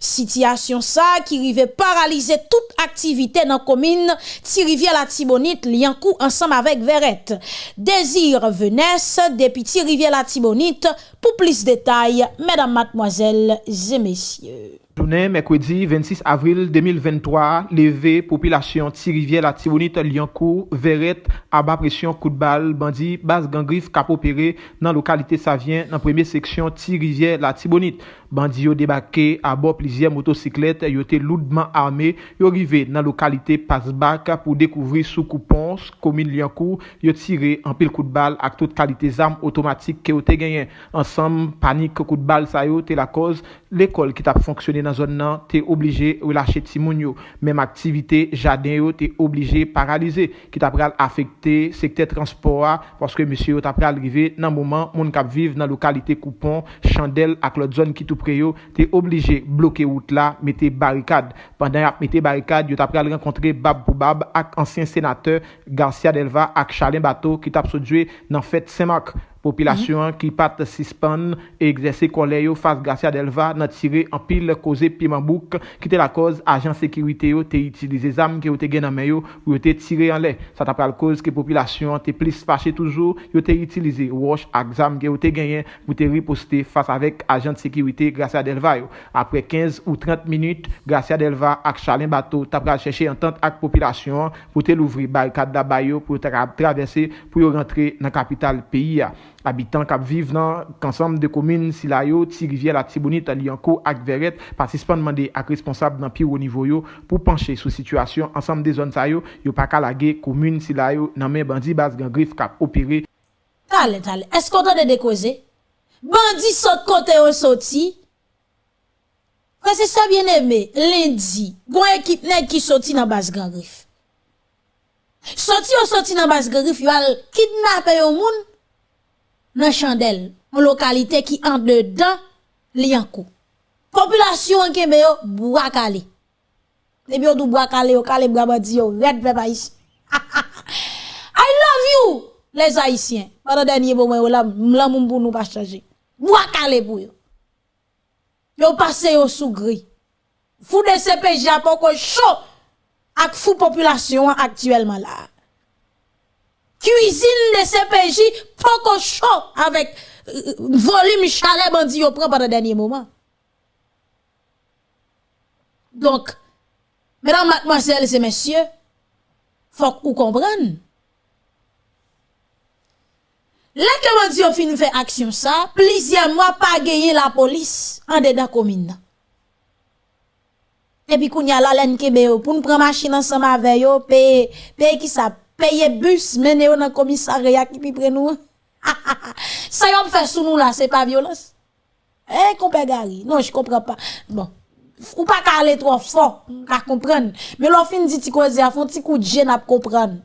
Sityasyon sa ki rive paralize tout aktivite nan komine ti rivye la tibonit li an kou ansam avek veret. Dezir venes depi ti rivye la tibonit Pour plus de détails, mesdames, mademoiselles et messieurs. Journée mercredi 26 avril 2023, levé population Tirivière, la Tibonite, Lyoncourt, Verrette, à bas pression, coup de balle, bandit, base gangriffe, cap opéré dans localité Savien, dans première section Tirivière, la Tibonite. Bandi yo debake a bo plizye motosiklet yo te loudman arme yo rive nan lokalite Pasbak pou dekouvri sou koupons, komine liankou, yo tire an pil kout bal ak tout kalite zam otomatik ke yo te genyen. Ansam, panik kout bal sa yo te la koz, l'ekol ki tap fonksyone nan zon nan te oblije relache timoun yo. Mem aktivite jaden yo te oblije paralize ki tap pral afekte sekte transpora paske misyo yo tap pral rive nan mouman moun kap vive nan lokalite koupon, chandel ak lot zon ki tou pre yo, te oblige bloke wout la, mette barikad. Pandan ap mette barikad, yo tap pral renkontre bab pou bab ak ansyen senateur Garcia Delva ak Charlene Bato ki tap sojwe nan fèt Saint-Marc. Popilasyon mm -hmm. ki pat sispan e egzese kole yo fas Gratia Delva nan tire an pil koze Pimanbouk ki te la koz ajan sekirite yo te itilize zam ki yo te gen anmen yo ou yo te tire an le. Sa ta pral koz ki popilasyon te plis fache toujou yo te itilize wosh ak zam ki yo te genyen pou te riposte fas avek ajan sekirite Gratia Delva yo. Apre 15 ou 30 minute, Gratia Delva ak Chalin Bato ta pral cheshe entente ak popilasyon pou te louvri barikad da bayo pou te tra travesse pou yo rentre nan kapital peyi ya. Abitan kap viv nan kansam de komine Silayo, Ti Rivye, La Tibonit, Alianko ak Veret patispan mande ak responsab nan pi ou nivou yo pou panche sou situasyon ansam de zon sa yo yo pa kalage komine Silayo nan men bandi bas gen grif kap opere. Tale, tale, esko ta de dekoze? Bandi sot kote yo soti? Prese sa bien eme, lendi, gwen ekip nek ki soti nan bas gen grif. Soti yo soti nan bas gen grif yo al kidnap yo moun? Nan chandel, moun lokalite ki an de dan li an kou. Populasyon an keme yo, bwa kale. Debi yo dou badi yo, red. I love you, les haisyen. Para denye bo mwen yo la, mla moun pou nou pa chaje. Bwa kale pou yo. Yo gri. Fou de japon ko chou ak fou populasyon aktuelman la. Cuisine de CPJ, poko chaud avec euh, volume chalet bandi yo prend pendant dernier moment. Donc, mesdames, mademoiselles et messieurs, faut que vous compreniez. Là que bandi yo fin fait action ça, plusieurs mois pas gagné la police en dedans commune. Et puis, kounya la laine yo, pour nous prendre machine ensemble avec yo, paye, paye qui ça payer bus mener au commissariat qui prend nous. Ça y fait sous nous là, c'est pas violence. Eh, compère Gary. Non, je comprends pas. Bon. Ou pas qu'à aller trop fort, qu'à comprendre. Mais l'on fin dit cause a font petit coup de gêne à comprendre.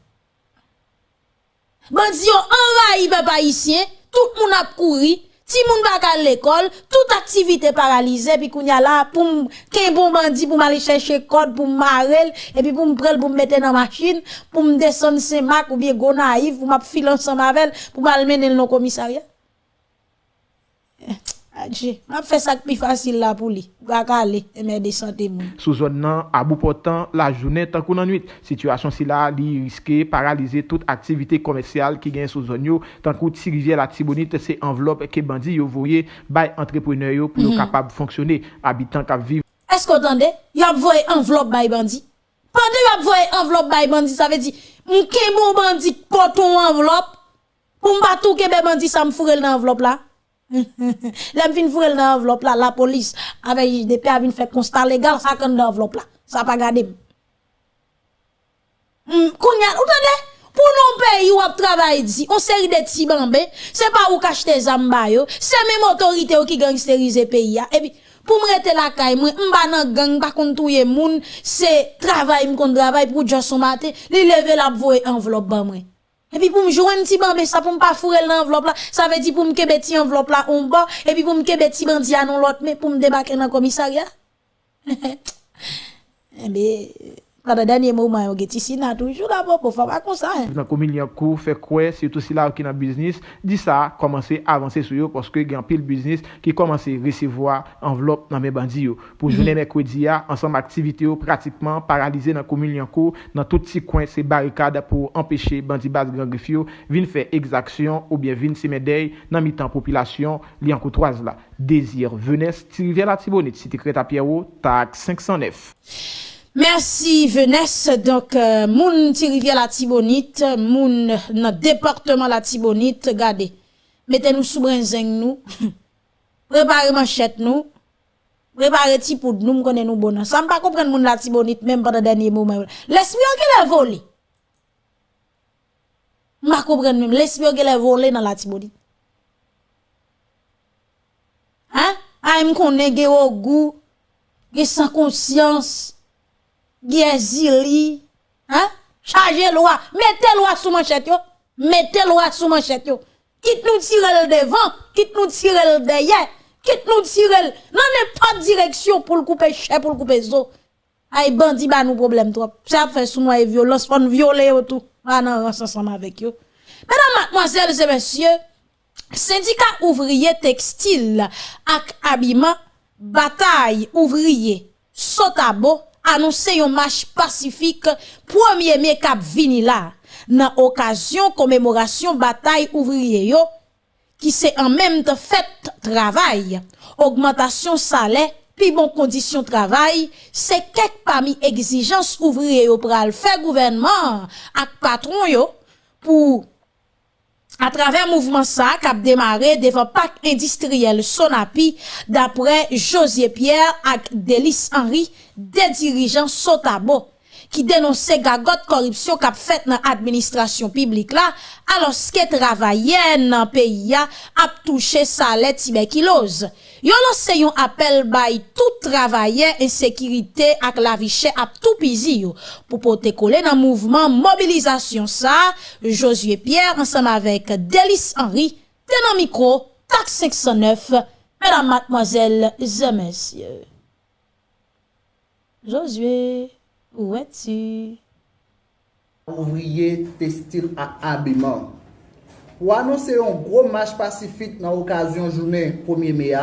Bandi yo envahi peuple haïtien, tout le monde a couru, Ti moun baka l'école, toute activité paralysée, puis qu'on y a là, pour qu'un bon bandit, pour m'aller chercher code, pour m'arrêter, et puis pour m'prendre, pour mettre dans machine, pour me descendre saint marc ou bien go naïf, pour m'filer ensemble avec pour m'amener dans le commissariat. Eh. Adje, an fè sak pi fasil la pou li. Gaka ale, e mè de sante moun. Sou zon nan, abou potan, la jounè tankou nan nwit. Sityasyon si la li riske paralize tout aktivite komersyal ki gen sou zon yo. Tankou ti rivye la tibonit se envelop ke bandi yo voye bay entrepreneur yo pou yo mm. kapab fonksyonè. Abitan kap viv. Esko tande, yap voye envelop bay bandi? Pande yap voye envelop bay bandi, sa ve di, mke mou bandi poton envelop, pou mba touke be bandi sa mfurel nan envelop la? Lèm vin vwèl nan envelop la, la polis, avè JDP avin fè konstat legal, sa kèn nan envelop la, sa pa gade m. Mm, Kounyan, ou tande? Pou nou peyi wap travay di, on seri de ti bambè, se pa ou kache te zamba yo, se mèm otorite yo ki gangsterize peyi ya. Ebi, pou mrete la kay mwen, mba nan gang, mba kontouye moun, se travay m kon travay pou josou mate, li leve la bvoye envelop ban mwen. Et puis pour me jouer un petit bambé, ça pour me pas fourrer l'enveloppe là, ça veut dire pour me kebe petit enveloppe là on bas, et puis pour me kebe petit bandi à non l'autre, mais pour me débarquer dans le commissariat. eh bien, Dans le dernier moment, on est ici, toujours d'abord pour faire comme ça. Dans la commune, il fait quoi, surtout si là, qui dans le business, dit ça, commencer à avancer sur eux parce que il y a un pile business qui commence à recevoir enveloppe dans mes bandits. Pour mhm. journée mercredi, ensemble, activité pratiquement paralysée dans la commune, dans tout petit coin, c'est barricades pour empêcher bandits bas grand griffio, viennent faire exaction ou bien viennent se médaille dans mi-temps population, li en là. Désir, venez, Rivière la Tibonite, cité Creta Pierrot, TAC 509. Merci Venesse. Donc, euh, moun ti rivière la Tibonite, moun notre département la Tibonite, regardez. Mettez-nous sous brinzeng nous. Préparez manchette nous. Prepare ti poud nou m konen nou bonan. Sa m pa kompren moun la tibonit menm pa da denye moumen. Lesbyon ki le vole. M pa kompren menm. Lesbyon ki le vole nan la tibonit. Ha? A m konen ge ogou. Ge san konsyans. Ge zili. Ha? Chaje lwa. Mete lwa sou manchet yo. Mete lwa sou manchet yo. Kit nou tirel devan. Kit nou tirel deye. Kit nou tirel, nan ne pa direksyon pou l koupe chè, pou l koupe zo. Ay bandi ba nou problem trop. Sa ap fè sou nou ay violons, pou nou viole yo tou. Anan ransansan avèk yo. Mèdam matmoazèl zè mèsyè, syndika ouvriye tekstil ak abima, batay ouvriye sotabo, anonsè yon mâch pasifik, pwèmye mè kap vinila, nan okasyon komemorasyon batay ouvriye yo, ki se an menm te fèt travay, augmentation salè, pi bon kondisyon travay, se kek pa mi egzijans ouvriye yo pral fè gouvenman ak patron yo, pou A travers mouvement ça, cap démarré devant pack industriel Sonapi, d'après Josier Pierre et Delis Henry, des dirigeants Sotabo. ki denonse gagot koripsyon kap fet nan administrasyon piblik la, aloske travayen nan peyi ya ap touche salè tibekiloz. Yon lanse yon apel bay tout travaye e sekirite ak la viche ap tout pizi yo. Po pote kole nan mouvman mobilizasyon sa, Josué Pierre ansam avek Delis Henry, tenan mikro, tak 509, mèdam matmoazèl zè mèsyè. Josué... Où es-tu? Ouvrier textile à habillement. Pour annoncer un gros match pacifique dans l'occasion journée 1er mai,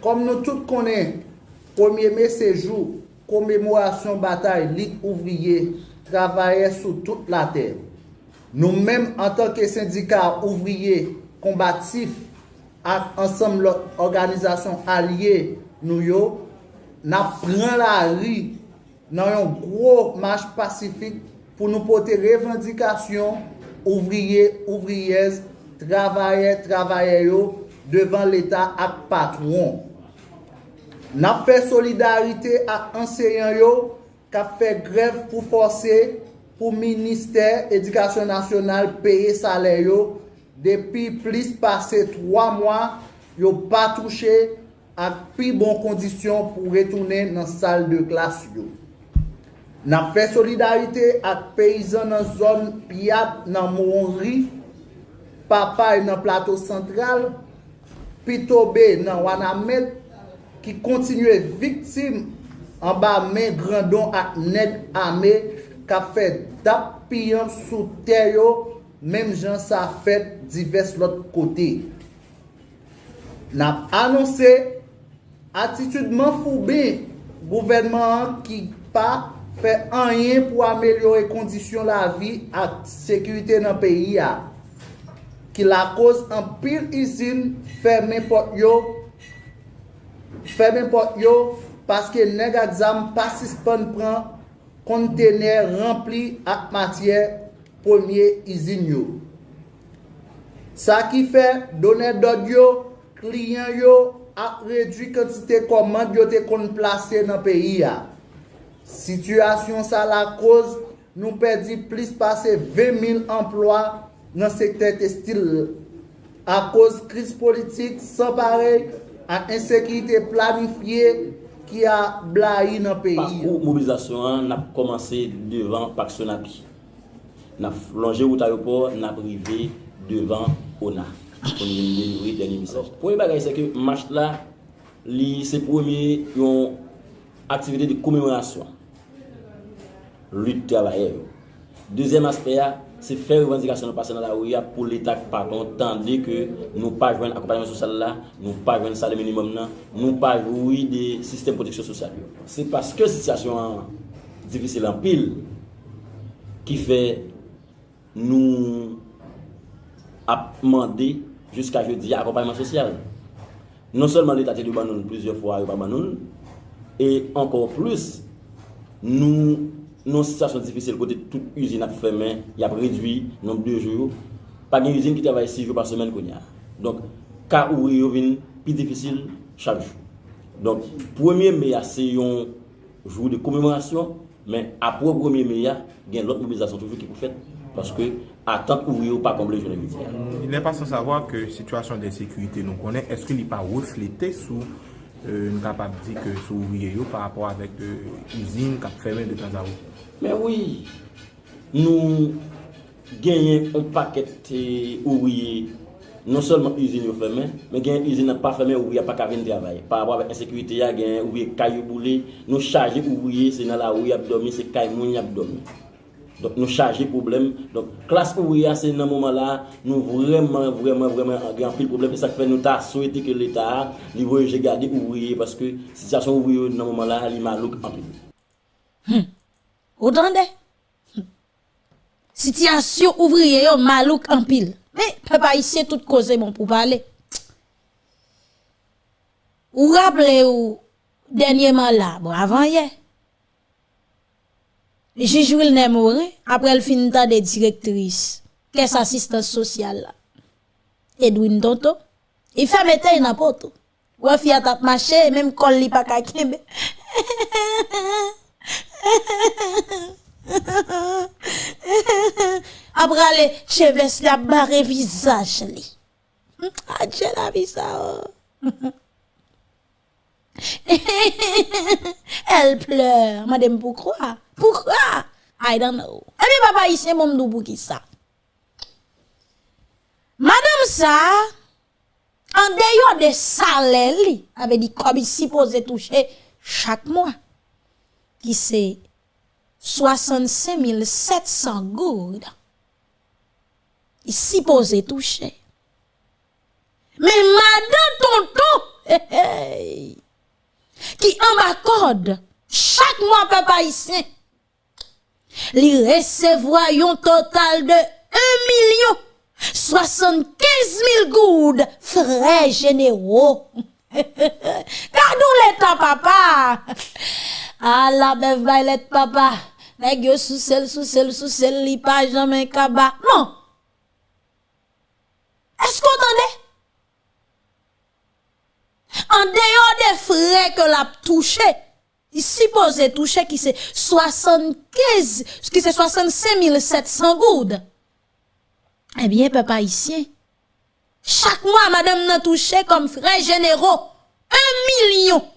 comme nous tous connaissons, 1er mai c'est jour commémoration bataille Ligue ouvrier travaillait sur toute la terre. Nous-mêmes, en tant que syndicat ouvrier combatif, ak ansam lòt organizasyon alye nou yo, nap pran la ri nan yon gro manj pasifik pou nou pote revendikasyon ouvriye, ouvriyez, travaye, travaye yo devan l'Etat ak patron. Nap fe solidarite ak anseyan yo ka fe grev pou force pou Ministèr Edikasyon Nasyonal peye salè yo depi plis pase 3 mwa yo pa touche ak pi bon kondisyon pou retounen nan sal de klas yo. Nan fe solidarite ak peyizan nan zon piyat nan Mounri, papay e nan plato sentral, pitobe nan Wanamet, ki kontinue viktim an ba men grandon ak neg ame ka fe dap piyan sou teryo menm jan sa fet divers lot kote. Nap anonse atitudman foube gouvenman ki pa fè anyen pou amelyore kondisyon la vi ak sekurite nan peyi ya. Ki la koz an pil izin ferme pot yo, ferme pot yo, paske neg pasis pasispan pran kontener rempli ak matye pwemye izin yo. Sa ki fè, donen dod yo, kliyen yo, ak redwi kantite komand yo te kon plase nan peyi ya. Sityasyon sa la koz, nou perdi plis pase 20.000 emplwa nan sekte testil. A koz kriz politik san pare an insekirite planifiye ki a blai nan peyi. Pakou mobilizasyon an nap komanse devan Paksonapi. Nap longe wout ayopor nap rive devan Ona. Pouni bagay se ke mach la, li se pouni yon aktivite de koumemorasyon. Lutte travailleur. Deuxième aspect, c'est faire revendication de passer dans la rue pour l'État pardon, tandis que nous pas joindre accompagnement social là, nous pas joindre salaire minimum là, nous pas jouer des systèmes de protection sociale. C'est parce que situation difficile en pile qui fait nous a demandé jusqu'à jeudi accompagnement social. Non seulement l'État a dit plusieurs fois et encore plus nous non situation difisil kote tout usine ap fèmen, y ap redwi, nombre de jou, pa gen usine ki travay 6 jou par semen kon ya. Donk, ka où yo vin pi difisil chak jou. Donc 1er mai c'est un jour de commémoration mais après 1er mai il y a l'autre mobilisation toujours qui est faite parce que attente ouvrière pas combler journée Il n'est pas sans savoir que situation d'insécurité nous connaît est-ce qu'il n'est pas reflété sous euh, nous capable dire que sous ouvrier par rapport avec l'usine euh, qui a fermé de temps à autre. Men wè, nou genyen an paket ouye, non solman izin yo fèmen, men genyen izin an pa fèmen ouye pa ka ven travay. Par abwa vek ensekwite ya genyen ouye kayo boule, nou chaje ouye se nan la ouye abdomi, se kay moun abdomi. Dok nou chaje problem, dok klas ouye se nan mouman la, nou vreman, vreman, vreman gen pil problem. E sak fè nou ta souwete ke l'Etat li voye je gade ouye, paske sityasyon ouye nan mouman la li malouk an pil. Hmm. Entendez? Hmm. Situation ouvrière, malouk en pile. Mais, papa, ici, tout cause bon pour parler. Ou rappelez-vous, dernièrement là, bon, avant hier, Jijou il n'est mort, après le fin de des directrices, qu'est-ce assistance sociale là? Edwin Tonto, il fait mettre n'importe où. Ou a fille tap marché, même quand li kakembe. Après les cheveux la barre visage li. Adje la visa. Elle pleure, madame pourquoi? Pourquoi? I don't know. Et puis papa ici mon m'dou qui ça? Madame ça en dehors de salaire li, avait dit comme il supposé toucher chaque mois qui c'est 65 700 gouttes. Il supposé toucher. Mais madame tonton, qui en m'accorde chaque mois papa ici, li recevoir un total de 1 million 75 000 goudes frais généraux. Gardons l'état, papa. Ah, la belle vaillette, papa. Nèg yo sous sel, sous sel, sous sel, li pas jamais kaba. Non. Est-ce qu'on entendait? En dehors des frais que l'a touché, il suppose toucher qui c'est 75, qui c'est 65 700 goudes. Eh bien, papa ici, chaque mois, madame n'a touché comme frais généraux 1 million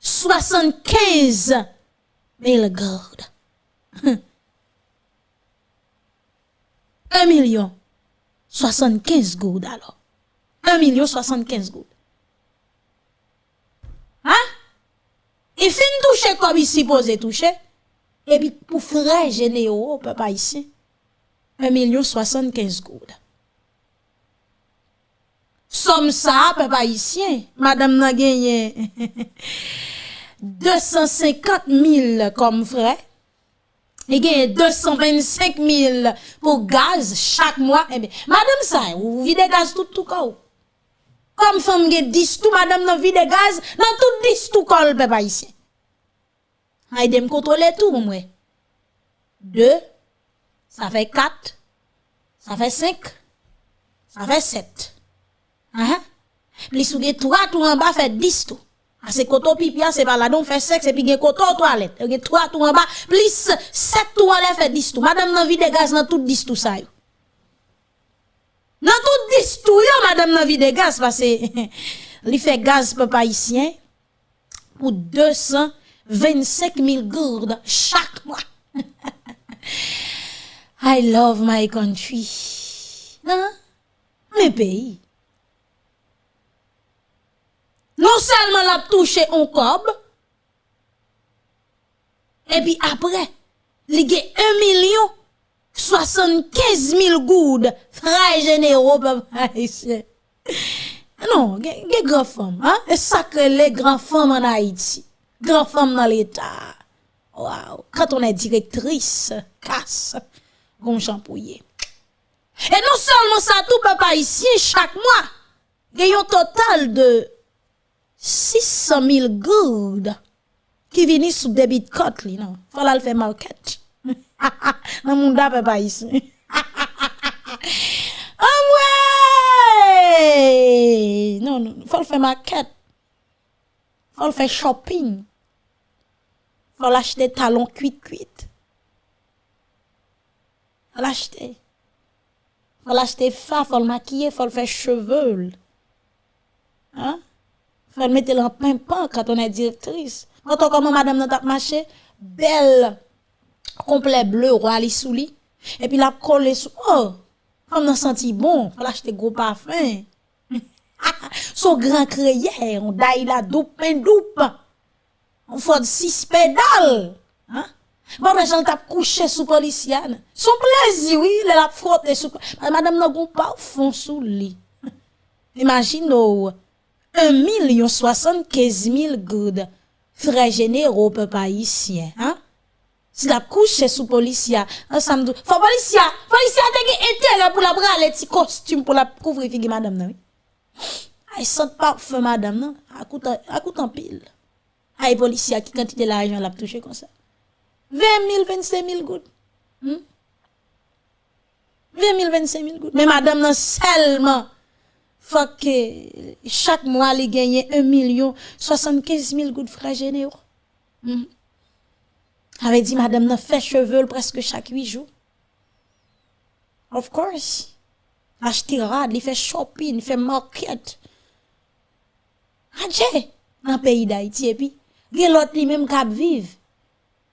75 000 goudes. 1 million 75 goudes alors. 1 million 75 goudes. Hein? Il fin toucher comme il supposé toucher. Et puis pour frais généraux, papa ici, 1 million 75 goudes. Somme ça, papa ici, madame n'a gagné 250 000 comme frais. Il gagne 225 000 pour gaz chaque mois. Eh bien, madame ça, vous videz gaz tout tout cas. Comme femme gagne 10 tout, madame n'a vide gaz, dans tout 10 tout col, papa ici. Aide me contrôler tout, moi. 2, ça fait 4, ça fait 5, ça fait 7. Hein? Plus ou 3 tout en bas fait 10 tout. Ah, c'est koto pipi, c'est pas là, donc fait 5, et puis gen koto toilette. Gen 3 tout en bas, plus 7 tout en l'air fait 10 tout. Madame nan vide gaz nan tout 10 tout ça yo. Nan tout 10 tout yo, madame nan vide gaz, parce que li fait gaz papa haïtien pour 225 000 gourdes chaque mois. I love my country. Hein? Mes pays. Non seulement l'a touché un cob, et puis après, il y a 1 million 75 000 goudes, frères généraux, papa, Non, il y a grand femmes, hein? Et ça que les grands femmes en Haïti. Grand femmes dans l'État. Waouh. Quand on est directrice, casse, gon champouillé. Et non seulement ça, tout papa ici, chaque mois, il y a un total de 600 000 goudes qui viennent sous débit cote, li, non? Faut la le faire market. Nan moun da papa ici. Ah ouais! Non, non, faut le faire market. faut faire shopping. Faut l'acheter talon cuit cuit. Faut l'acheter. Faut l'acheter fa, faut le maquiller, faut le faire cheveux. Hein? Faut mettre en pimpant quand on est directrice. Quand on comment madame n'a marché, belle, complet bleu, roi li sous. Et puis la colle sous, oh, comme on senti bon, faut l'acheter gros parfum. Son grand crayon, on daille la doupe, pain doupe. On fait six pédales. Hein? Bon, les gens couché sous policienne. Son plaisir, oui, il a frotté sous. Madame n'a pas fond sous lit. Imagine, oh, un million soixante-quinze mille goudes. Frais généraux, peuple haïtien, hein? Si la couche sous policier, ensemble, faut policier, policier a des intérêt pour la bras les petits costumes pour la couvrir figure madame, non? Ay, sent parfum madame, non? A coûte, a coûte en pile. Ay, policier qui quantité l'argent l'a touché comme ça? 20 000, 25 000 gouttes. Hmm? 20 000, 25 000 gouttes. Mais madame, non, seulement, faut que chaque mois, elle gagne 1 million 75 000 gouttes frais généraux. Hmm? Avait dit, madame, non, fait cheveux presque chaque 8 jours. Of course. Acheter rad, il fait shopping, il fait market. Adje, dans le pays d'Haïti, et puis, il y a l'autre qui même cap vive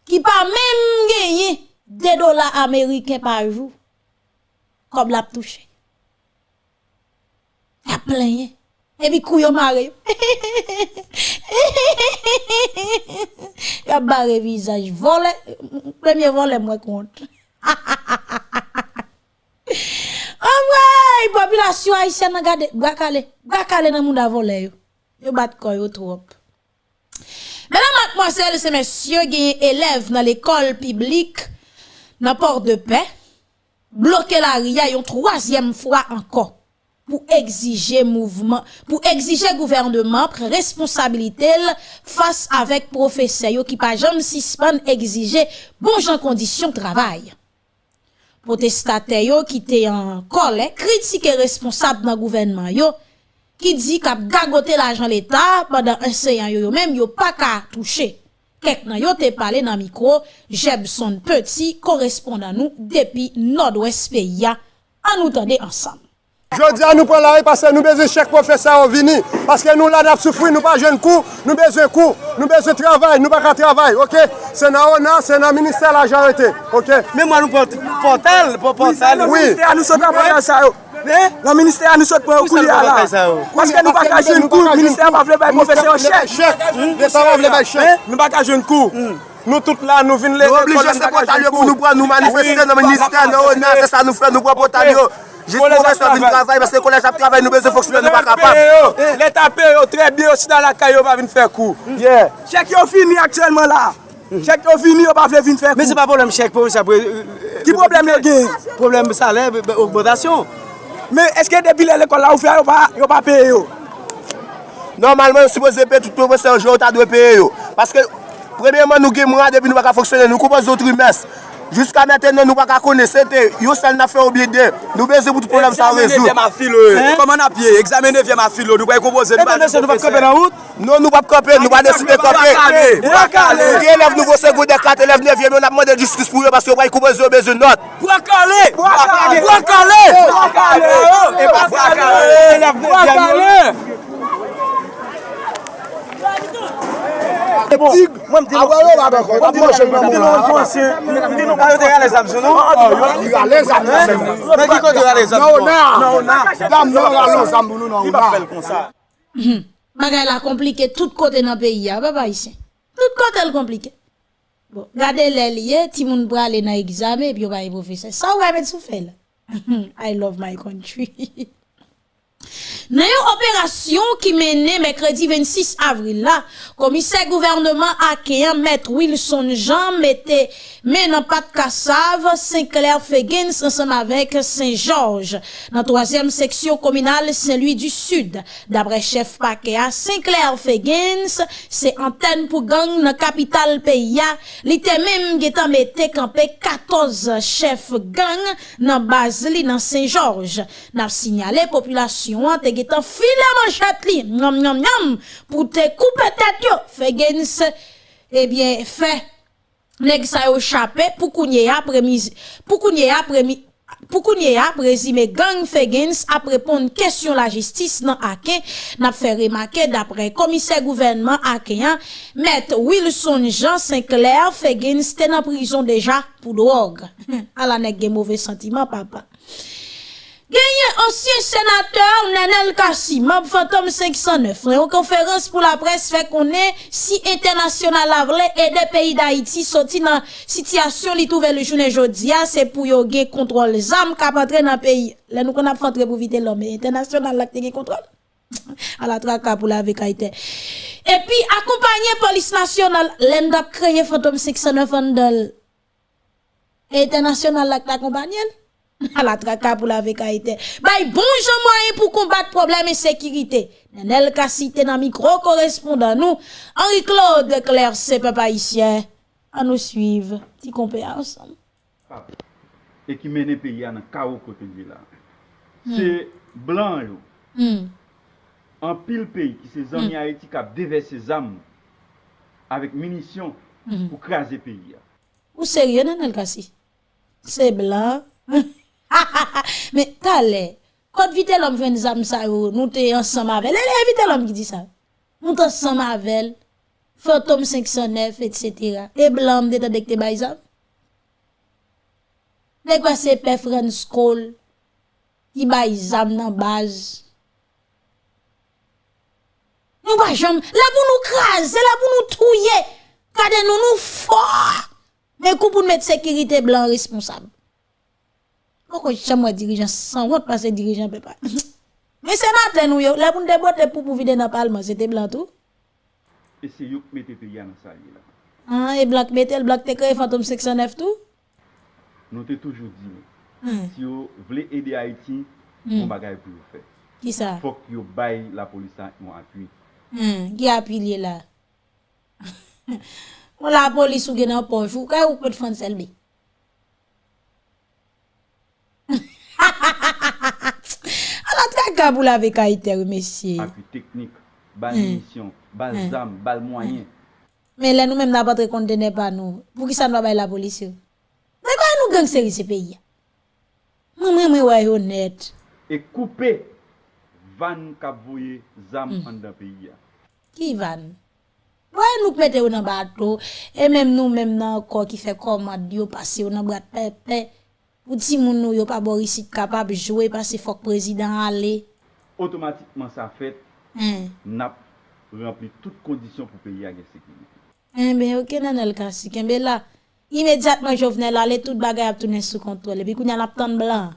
qui pas même gagné 2 dollars américains par jour, comme l'a touché. Il a plein. Et puis, couillon maré. A barré visage. Volé, premier volé, moi. Oh ouais, population haïtienne, regardez, gakale, gakale dans le monde a volé. Yo, yo bat koyo trop. Mesdames, mademoiselles et messieurs, a élèves dans l'école publique, dans Port de Paix, bloqué la RIA une troisième fois encore pou exije mouvment, pou exije gouvernement pre responsabilitel fase avek profese yo ki pa jom sispan exije bon jan kondisyon travay. Potestate yo ki te an kole, kritike responsab nan gouvernement yo, ki di kap gagote l'ajan l'Etat padan enseyan yo yo menm yo pa ka touche. Kek nan yo te pale nan mikro, Jebson Petit korespondan nou depi Nord-Ouest Peya an nou tande ansam. Jodi an nou pren la repase, nou beze chèk profesa ou vini. Paske nou la dap soufri, nou pa jen kou, nou beze kou, nou beze travay, nou pa ka travay, ok? Se nan ou nan, se nan minister la jarete, ok? Mè mwa nou portal, portal. Oui, minister an nou sot apre sa yo. Nan minister an nou sot pou kou li ala. Paske nou pa ka jen kou, minister an pa vle bay profesa ou chèk. Chèk, minister an vle bay chèk. Nou pa ka jen kou. Nou tout la nou vin le... Nou oblige se portal yo pou nou pran, nou manifeste nan minister, nan ou nan, se sa nou fè, nou pran portal yo. Jit profes nan vin travay, baske kolej ap travay nou beze fok soubyen nou pa kapap. Let ap pe yo, tre bi yo, si nan la kayo oh, va vin fè kou. Chek yo fini aktuelman la. Chèk yo vini yo pa vle vin fèk ou. Mè se pa problem chèk pou sa bre... Ki problem yo gen? Problem salè, augmentation. Mè eske depi lè l'ekol la ou fè yo pa peye yo? Normalman yo suppose pe toutou wè se anjou ou ta dwe peye yo. Paske premèman nou gen mwa depi nou baka foksyonè, nou koupoz do trimès. Jiska meten nou nou baka kone sete, yo sel na fe obide, nou beze bout problem sa rezou. Examene vye ma filo e, eh. koman apye, examene vye ma filo, nou bwa yi kompoze. E mwen se nou bap kope nan out? Non nou bap kope, nou bwa deside kope. Nou gen lev nou vose goude kat, lev nevye, nou nap mwende justice pou yo, baske yo bwa yi kompoze yo beze not. Bwa kale! Bwa kale! Bwa kale! Bwa kale! Bwa kale! Mwen di nou Mwen di nou A yo te yale zamsou nou Yale zamsou Mwen di kote yale zamsou Nou na Dam nou yale zamsou nou nou na Bagay la komplike tout kote nan peyi ya Baba isen Tout kote l komplike Bon, gade lè liye, ti moun brale nan egzame, pi yo ba yon profese. Sa ou wè men sou fè la? I love my country. Dans une opération qui menait mercredi 26 avril là, commissaire gouvernement Akéan maître Wilson Jean mettait mais non pas de Cassave, Saint-Clair Fegens ensemble avec Saint-Georges. Dans la troisième section communale Saint-Louis du Sud. D'après chef Pakéa, Saint-Clair Fegens, c'est antenne pour gang dans capitale pays. L'été même qui mette campé 14 chefs gang dans base dans Saint-Georges. N'a signalé population an te getan file manchat li, nyam nyam nyam, pou te koupe tet yo, fe gen se, ebyen, fe, nek sa yo chape, pou kounye ya premiz, pou kounye ya premiz, Pou kounye ap rezime gang Fegens ap repon kèsyon la jistis nan ake, nap fè remake dapre komise gouvernement ake yan, met Wilson Jean Sinclair Fegens ten an prison deja pou drog. A la nek gen mouvè sentiman papa. Genye ansyen senateur Nenel Kassi, mab Fantom 509, reyon konferans pou la pres fe konen si internasyonal avle e de peyi da Haiti soti nan sityasyon li touve le jounen jodia, se pou yo gen kontrol zam kap antre nan peyi. Le nou kon ap fantre pou vite lome, internasyonal lak te gen kontrol. A la traka pou la vek Haiti. E pi akompanyen polis nasyonal, lenda kreye Fantom 509 andel. Internasyonal lak te akompanyen. à la traka pour la vekaïté. Bay bon moyen pour combattre problème insécurité. Nenel ka cité dans micro correspondant nous, Henri-Claude Claire, c'est papa haïtien. À nous suivre, petit compère ensemble. Ah. Et qui mène pays à un chaos côté là. Hmm. C'est blanc yo. Hmm. En pile pays qui se zami hmm. Haïti qui a déversé zam avec munitions pour craser pays. Ou sérieux, Nenel Kassi? C'est blanc. Men talè, kote vite lom jwen zam sa yo, nou te yon san mavel. Lè lè vite lom ki di sa. Nou te san mavel, fantom 509, etc. E blam de ta dek te bay zam. Lè kwa se pe fren skol, ki bay zam nan baz. Nou ba jom, la pou nou kras, la pou nou touye, kade nou nou fò. Men kou pou nou met sekirite blan responsable. Moko chamwa dirijan san wot pase dirijan pepa. Men senat le nou yo, la pou nou debote pou pou vide nan palman, se te blan tou. E se yuk mette pe yan sa ye la. An, e blan mette, el blan te kre fantom 609 tou? Nou te toujou di nou. Hmm. Si yo vle ede Haiti, mou bagay pou yo fe. Ki sa? Fok yo bay la polisa yon apuy. Ki apuy li la? Mou la polis ou gen an ponjou, ka ou pot fan selbi? ka pou lave kaiter, mesye. Api teknik, bal hmm. misyon, bal hmm. zam, bal mwanyen. Hmm. Men lè nou mèm nan patre kontene pa nou. Pou ki sa nou bay la polis yo? Mwen kwa nou gang seri se peyi ya? Mwen mwen mwen wè yo net. E koupe van kabouye, voye zam mm. an da peyi. Ki van? Wè nou pete yo nan bato. E mèm nou mèm nan ko ki fe komad yo pase yo nan brat pepe. Ou ti moun nou yo pa borisit kapab jwe pa se fok prezident ale? Otomatikman sa fet, mm. nap rempli tout kondisyon pou peyi agen sekilite. Mbe, mm, ok nan el kasi, kembe la, imediatman jovenel ale, tout bagay ap tounen sou kontrole, Bi kou nyan ap tan blan.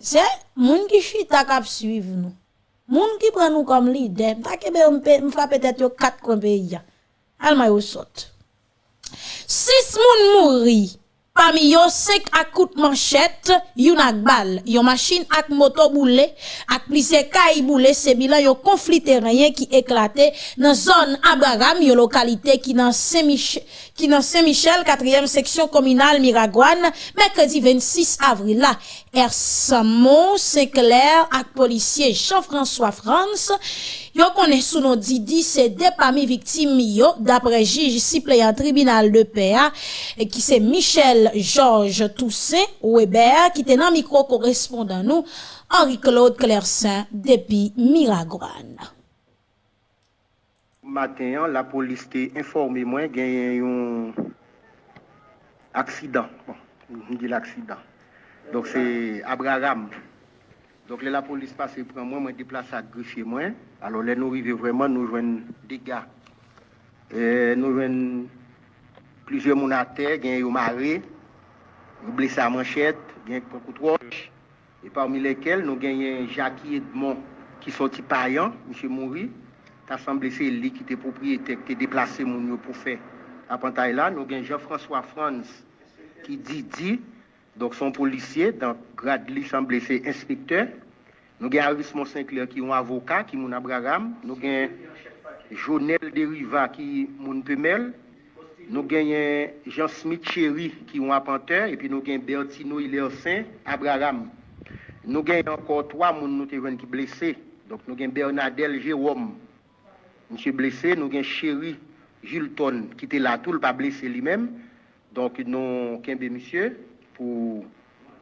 Se, moun ki chita kap suiv nou. Moun ki pran nou kom lider, mta kebe mfa petet yo kat kon peyi ya. Alma yo sot. Sis moun mouri. Parmi yo sek akout manchet, yon ak bal, yon machin ak moto boule, ak plise kay boule, se bilan yon konflit terrenyen ki eklate nan zon Abraham, yon lokalite ki nan Saint-Michel, 4e seksyon kominal Miragwan, Mekredi 26 avril la. Ersamon, Senkler ak polisye Jean-François France, Yo konen sou nou Didi se depami viktim yo dapre jij siple yon tribunal de PA e ki se Michel Georges Toussaint Weber ki te nan mikro korespondan nou Henri-Claude Clersin depi Miragran. Maten an la polis te informe mwen genyen yon aksidan. Bon, mwen di l'aksidan. Donk se Abraham. Donk le la polis pase pran mwen, mwen deplase ak grifye mwen. Alo le nou rive vreman nou jwen dega. E, nou jwen plizye moun ate, gen yo mare, yo blesa manchet, gen koutroche. E parmi lekel nou genyen Jackie Edmond ki soti payan, msye Mouri. Ta san blese li ki te propriyete, ki te deplase moun yo pou fe. Apantay la nou gen Jean-François Franz ki di di, Donk son polisye, donk grad li san blese inspektor. Nou gen Aris Monsencler ki yon avoka ki moun Abraham. Nou gen Jonel Deriva ki moun Pemel. Nou gen Jean-Smith Chéri ki yon apanteur. E pi nou gen Bertino Ilersen, Abraham. nous gagnons encore trois personnes nous qui blessés. Donc nous avons Bernadette Jérôme, monsieur blessé, nous avons Chéri Gilton qui était là, tout le pas blessé lui-même. Donc nous avons monsieur pour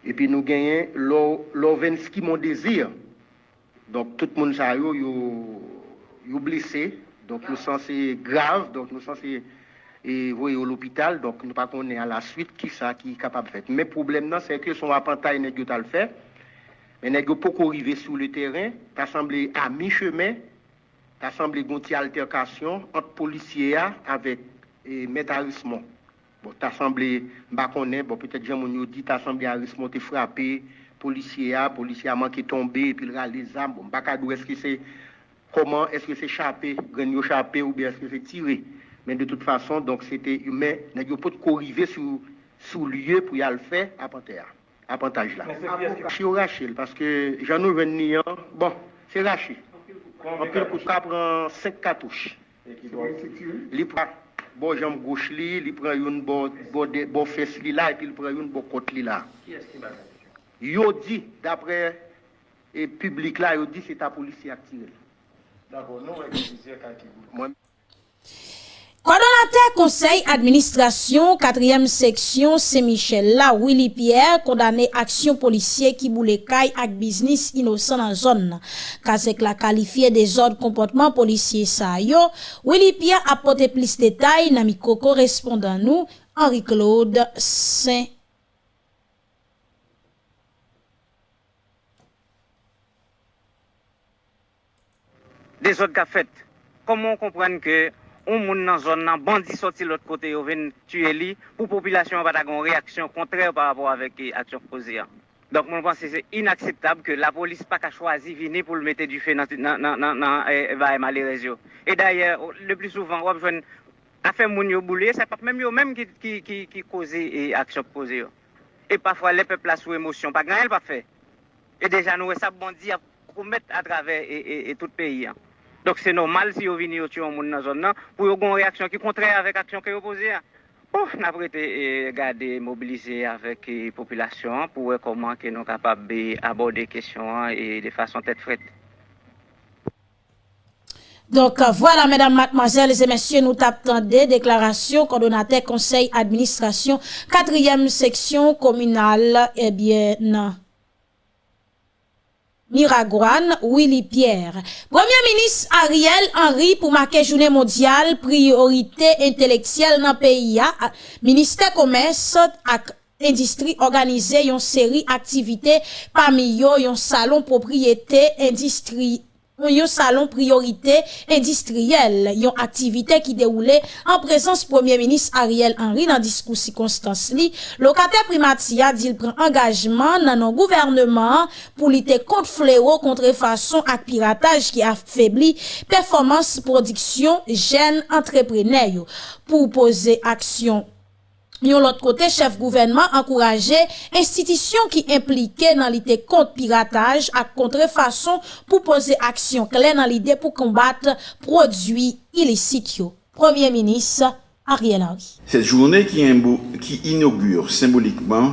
et puis nous avons Lovensky mon désir. Donc tout le monde ça yo yo blessé. Donc nous sommes grave, donc nous sommes et voyez à l'hôpital, donc nous pas connaître à la suite qui ça qui est capable de faire. Mais le problème c'est que son apprentissage n'est pas le. Mais n'est pas arrivé sur le terrain, t'as semblé à mi-chemin, t'as semblé une altercation entre policiers avec et maître Bon, t'as semblé, bah bon peut-être j'ai mon dit, t'as semblé Arismon te frappé, policier a, policier a manqué tomber, et puis il a les armes, bon, bah est-ce que c'est, comment, est-ce que c'est chapé, gagné chapé, ou bien est-ce que c'est tiré? Mais de toute façon, donc c'était humain, n'a pas de arriver sur, sur lieu pour y aller faire à Panthère avantage là. Je suis Rachel parce que j'en ai venu, bon, c'est Rachel. En coup, ça prend 5 cartouches. Il prend bon jambe gauche li, il prend une bon bon bon fesse li là et puis il prend une bon côte li là. Qui est-ce qui Yo dit d'après et public là, yo dit c'est ta police qui a tiré. D'accord, nous on Coordonnateur conseil administration 4e section Saint-Michel là Willy Pierre condamné action policier qui boule caille avec business innocent dans zone. Kazek la qualifié des ordres comportement policier ça yo. Willy Pierre apporté plus de détails dans correspondant nous Henri-Claude Saint Des ordres qu'a fait. Comment on comprend que ou moun nan zon nan bandi sorti l'autre côté yo ven tuer li pour population pas une réaction contraire par rapport avec eh, action posée. Donc mon pense c'est inacceptable que la police pas qu'à choisi venir pour le mettre du feu dans dans dans dans eh, eh, Et d'ailleurs oh, le plus souvent on besoin affaire moun yo boulé, c'est pas même yo même qui qui qui qui causer action posée. Et parfois les peuples là sous émotion, pas grand elle pas fait. Et déjà nous ça bandi à commettre à travers et, et, et tout le pays. Hein. Donc c'est normal si vous venez tuer un monde dans la zone pour avoir une réaction qui est contraire avec l'action que vous posez. Bon, on a prêté e, garder, mobiliser avec la e, population pour voir comment nous sommes capables d'aborder les questions et de façon tête frette. Donc voilà, mesdames, mademoiselles et messieurs, nous des déclarations coordonnateur conseil administration, quatrième section communale, eh bien, non. Miragouane, Willy Pierre. Premier ministre Ariel Henry pour marquer journée mondiale priorité intellectuelle dans le pays. Ministère commerce et industrie organisé une série d'activités parmi eux un salon propriété industrie yon salon priorité industrielle, yon activité qui déroulait en présence Premier ministre Ariel Henry dans discours circonstance li. Locataire primatia dit il prend engagement dans nos gouvernement pour lutter contre fléau, contrefaçon et piratage qui affaiblit performance production jeunes entrepreneurs pour poser action Yon l'autre côté, chef gouvernement encouragé institutions qui impliquées dans l'idée contre piratage à contrefaçon pour poser action claire dans l'idée pour combattre produits illicites. Premier ministre Ariel Henry. Cette journée qui, qui inaugure symboliquement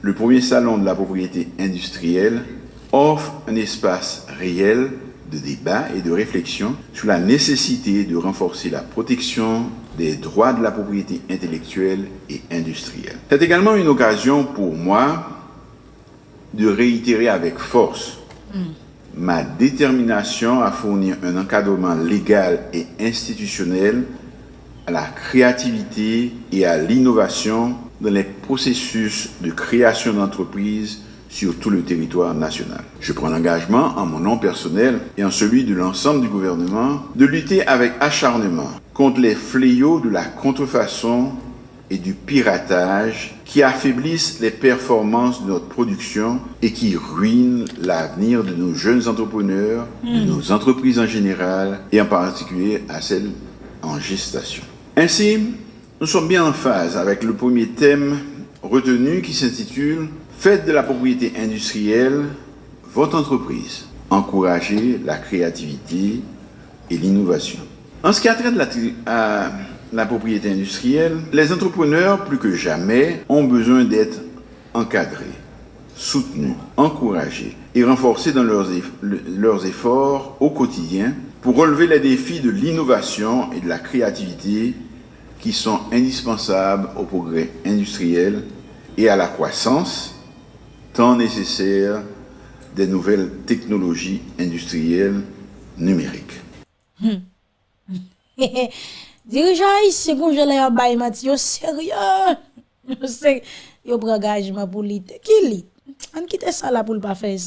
le premier salon de la propriété industrielle offre un espace réel de débat et de réflexion sur la nécessité de renforcer la protection des droits de la propriété intellectuelle et industrielle. C'est également une occasion pour moi de réitérer avec force mm. ma détermination à fournir un encadrement légal et institutionnel à la créativité et à l'innovation dans les processus de création d'entreprises sur tout le territoire national. Je prends l'engagement, en mon nom personnel et en celui de l'ensemble du gouvernement, de lutter avec acharnement contre les fléaux de la contrefaçon et du piratage qui affaiblissent les performances de notre production et qui ruinent l'avenir de nos jeunes entrepreneurs, de hmm. nos entreprises en général et en particulier à celles en gestation. Ainsi, nous sommes bien en phase avec le premier thème retenu qui s'intitule Faites de la propriété industrielle votre entreprise. Encouragez la créativité et l'innovation. En ce qui a trait la, la propriété industrielle, les entrepreneurs, plus que jamais, ont besoin d'être encadrés. soutenus, encouragés et renforcés dans leurs efforts au quotidien pour relever les défis de l'innovation et de la créativité qui sont indispensables au progrès industriel et à la croissance tant nécessaire des nouvelles technologies industrielles numériques. Hmm. Dirigeant ici, bon, je l'ai en sérieux? Je sais, il y a un engagement pour l'idée. Qui lit? On An kite sa la pou l pa fez.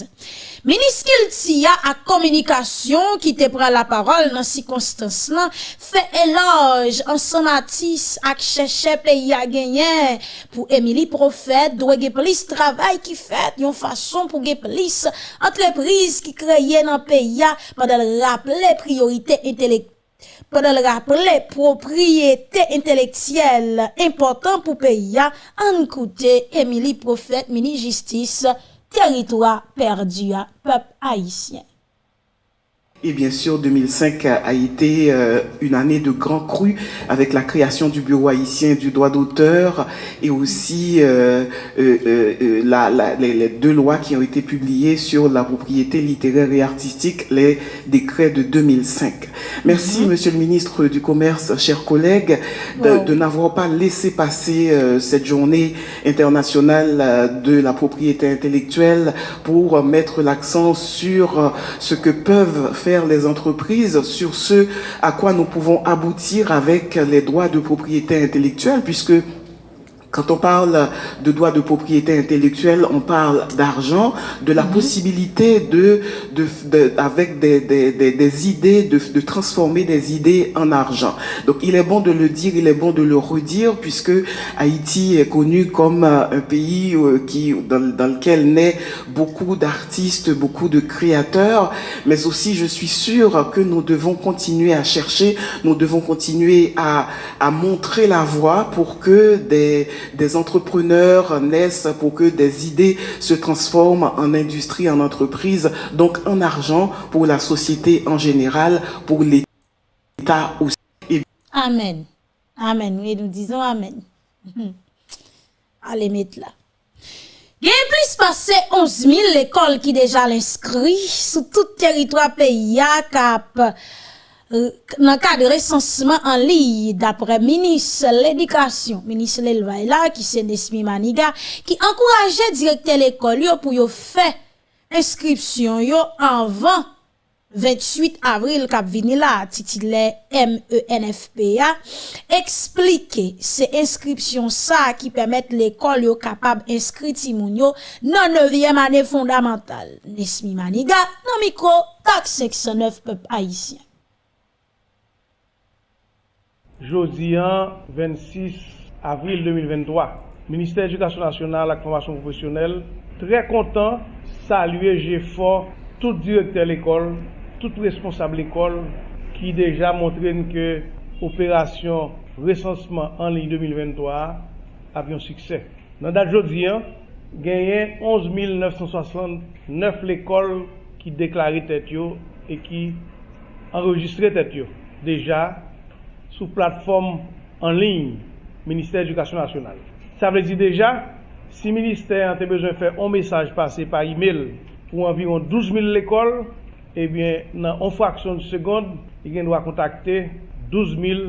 Meniskil tiya ak komunikasyon ki te pra la parol nan si konstans lan, fe eloj an sonatis ak chèche ple ya genyen pou Emily Profet dwe ge plis travay ki fet yon fason pou ge plis entreprise ki kreye nan pe ya padal raple priorite intelektual pendant le rappeler propriété intellectuelle important pour pays, en côté Émilie Prophète, mini-justice, territoire perdu, peuple haïtien. Et bien sûr, 2005 a été euh, une année de grand cru avec la création du Bureau haïtien du droit d'auteur et aussi euh, euh, la, les, deux lois qui ont été publiées sur la propriété littéraire et artistique, les décrets de 2005. Merci, mhm. Monsieur le ministre du Commerce, chers collègues, de, n'avoir pas laissé passer cette journée internationale de la propriété intellectuelle pour mettre l'accent sur ce que peuvent faire les entreprises sur ce à quoi nous pouvons aboutir avec les droits de propriété intellectuelle, puisque quand on parle de droits de propriété intellectuelle, on parle d'argent, de la mhm. possibilité de, de, avec des, des, des, idées, de, de, transformer des idées en argent. Donc il est bon de le dire, il est bon de le redire, puisque Haïti est connu comme euh, un pays euh, qui, dans, dans lequel naît beaucoup d'artistes, beaucoup de créateurs, mais aussi je suis sûr que nous devons continuer à chercher, nous devons continuer à, à montrer la voie pour que des des entrepreneurs naissent pour que des idées se transforment en industrie, en entreprise, donc en argent pour la société en général, pour l'État aussi. Amen. Amen. Oui, nous disons Amen. Allez, mettre là. Il y a plus passé 11 000 écoles qui déjà l'inscrit sur tout territoire pays Cap Euh, nan ka de resansman an li dapre minis l'edikasyon, minis l'elvay e la ki se Nesmi Maniga, ki ankouraje direkte l'ekol yo pou yo fe inskripsyon yo anvan 28 avril kap vini la titile MENFPA, eksplike se inskripsyon sa ki pemet l'ekol yo kapab inskri timoun yo nan 9e ane fondamental. Nesmi Maniga nan mikro tak 609 pep Haitien. Jodi an, 26 avril 2023, Ministère Éducation Nationale ak Formation Professionnelle, trè kontan, saluye jè fò tout direkter l'école, tout responsable l'école, ki deja montren ke operasyon resansman an li 2023 avyon suksè. Nan dat jodi an, genyen 11.969 l'école ki deklari tèt yo e ki enregistre tèt yo. Deja, sous plateforme en ligne ministère de l'Éducation nationale. Ça veut dire déjà, si ministère a besoin de faire un message passé par email pour environ 12 000 écoles, eh bien, dans une fraction de seconde, il doit contacter 12 000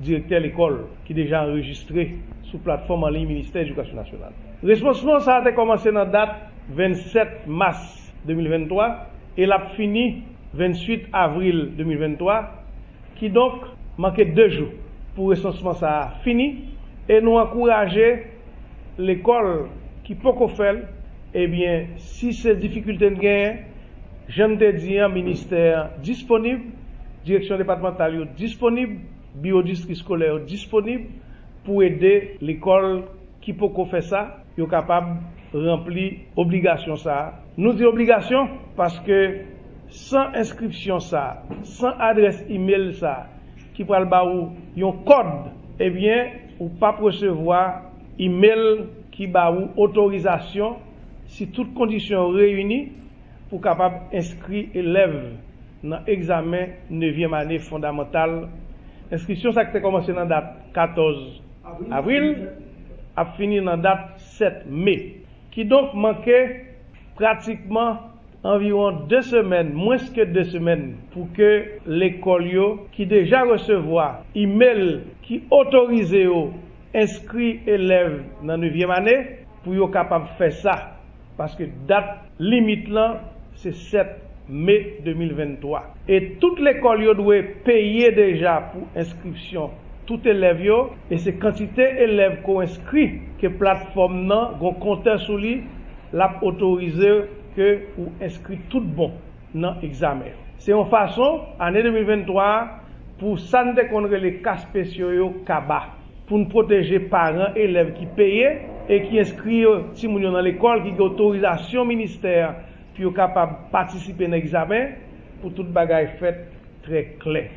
directeurs d'école qui déjà enregistrés sous plateforme en ligne ministère de l'Éducation nationale. Responsement, ça a commencé dans la date 27 mars 2023 et l'a fini 28 avril 2023 qui donc manqué deux jours pour recensement ça fini. Et nous encourager l'école qui peut qu'on eh bien si ces difficultés gagnent j'aime te dire ministère disponible direction départementale disponible biodistrict scolaire disponible pour aider l'école qui peut qu'on fait ça. Est capable remplir obligation ça. Nous dit obligation parce que sans inscription ça sans adresse email ça ki pral ba ou yon kod, ebyen, ou pa presevoa email ki ba ou otorizasyon si tout kondisyon reyuni pou kapab inskri eleve nan examen 9e ane fondamental. Inskrisyon sa ki te komanse nan dat 14 avril, ap fini nan dat 7 me. Ki donk manke pratikman environ 2 semaines, moins que 2 semaines, pour que l'école qui déjà recevoir email qui autorise inscrit élève dans 9e année, pour être capable de faire ça. Parce que date limite là, c'est 7 mai 2023. Et toute l'école doit payer déjà pour inscription tout élève yo, et c'est quantité élève qu'on inscrit que plateforme nan, gon compteur sous lui, l'a autorisé ke ou inskri tout bon nan examen. Se yon fason, ane 2023, pou san de konre le ka spesyo yo kaba, pou nou proteje paran, elev ki peye, e ki inskri yo si moun yo nan l'ekol, ki ki otorizasyon minister, pi yo kapab patisipe nan examen, pou tout bagay fet tre kle.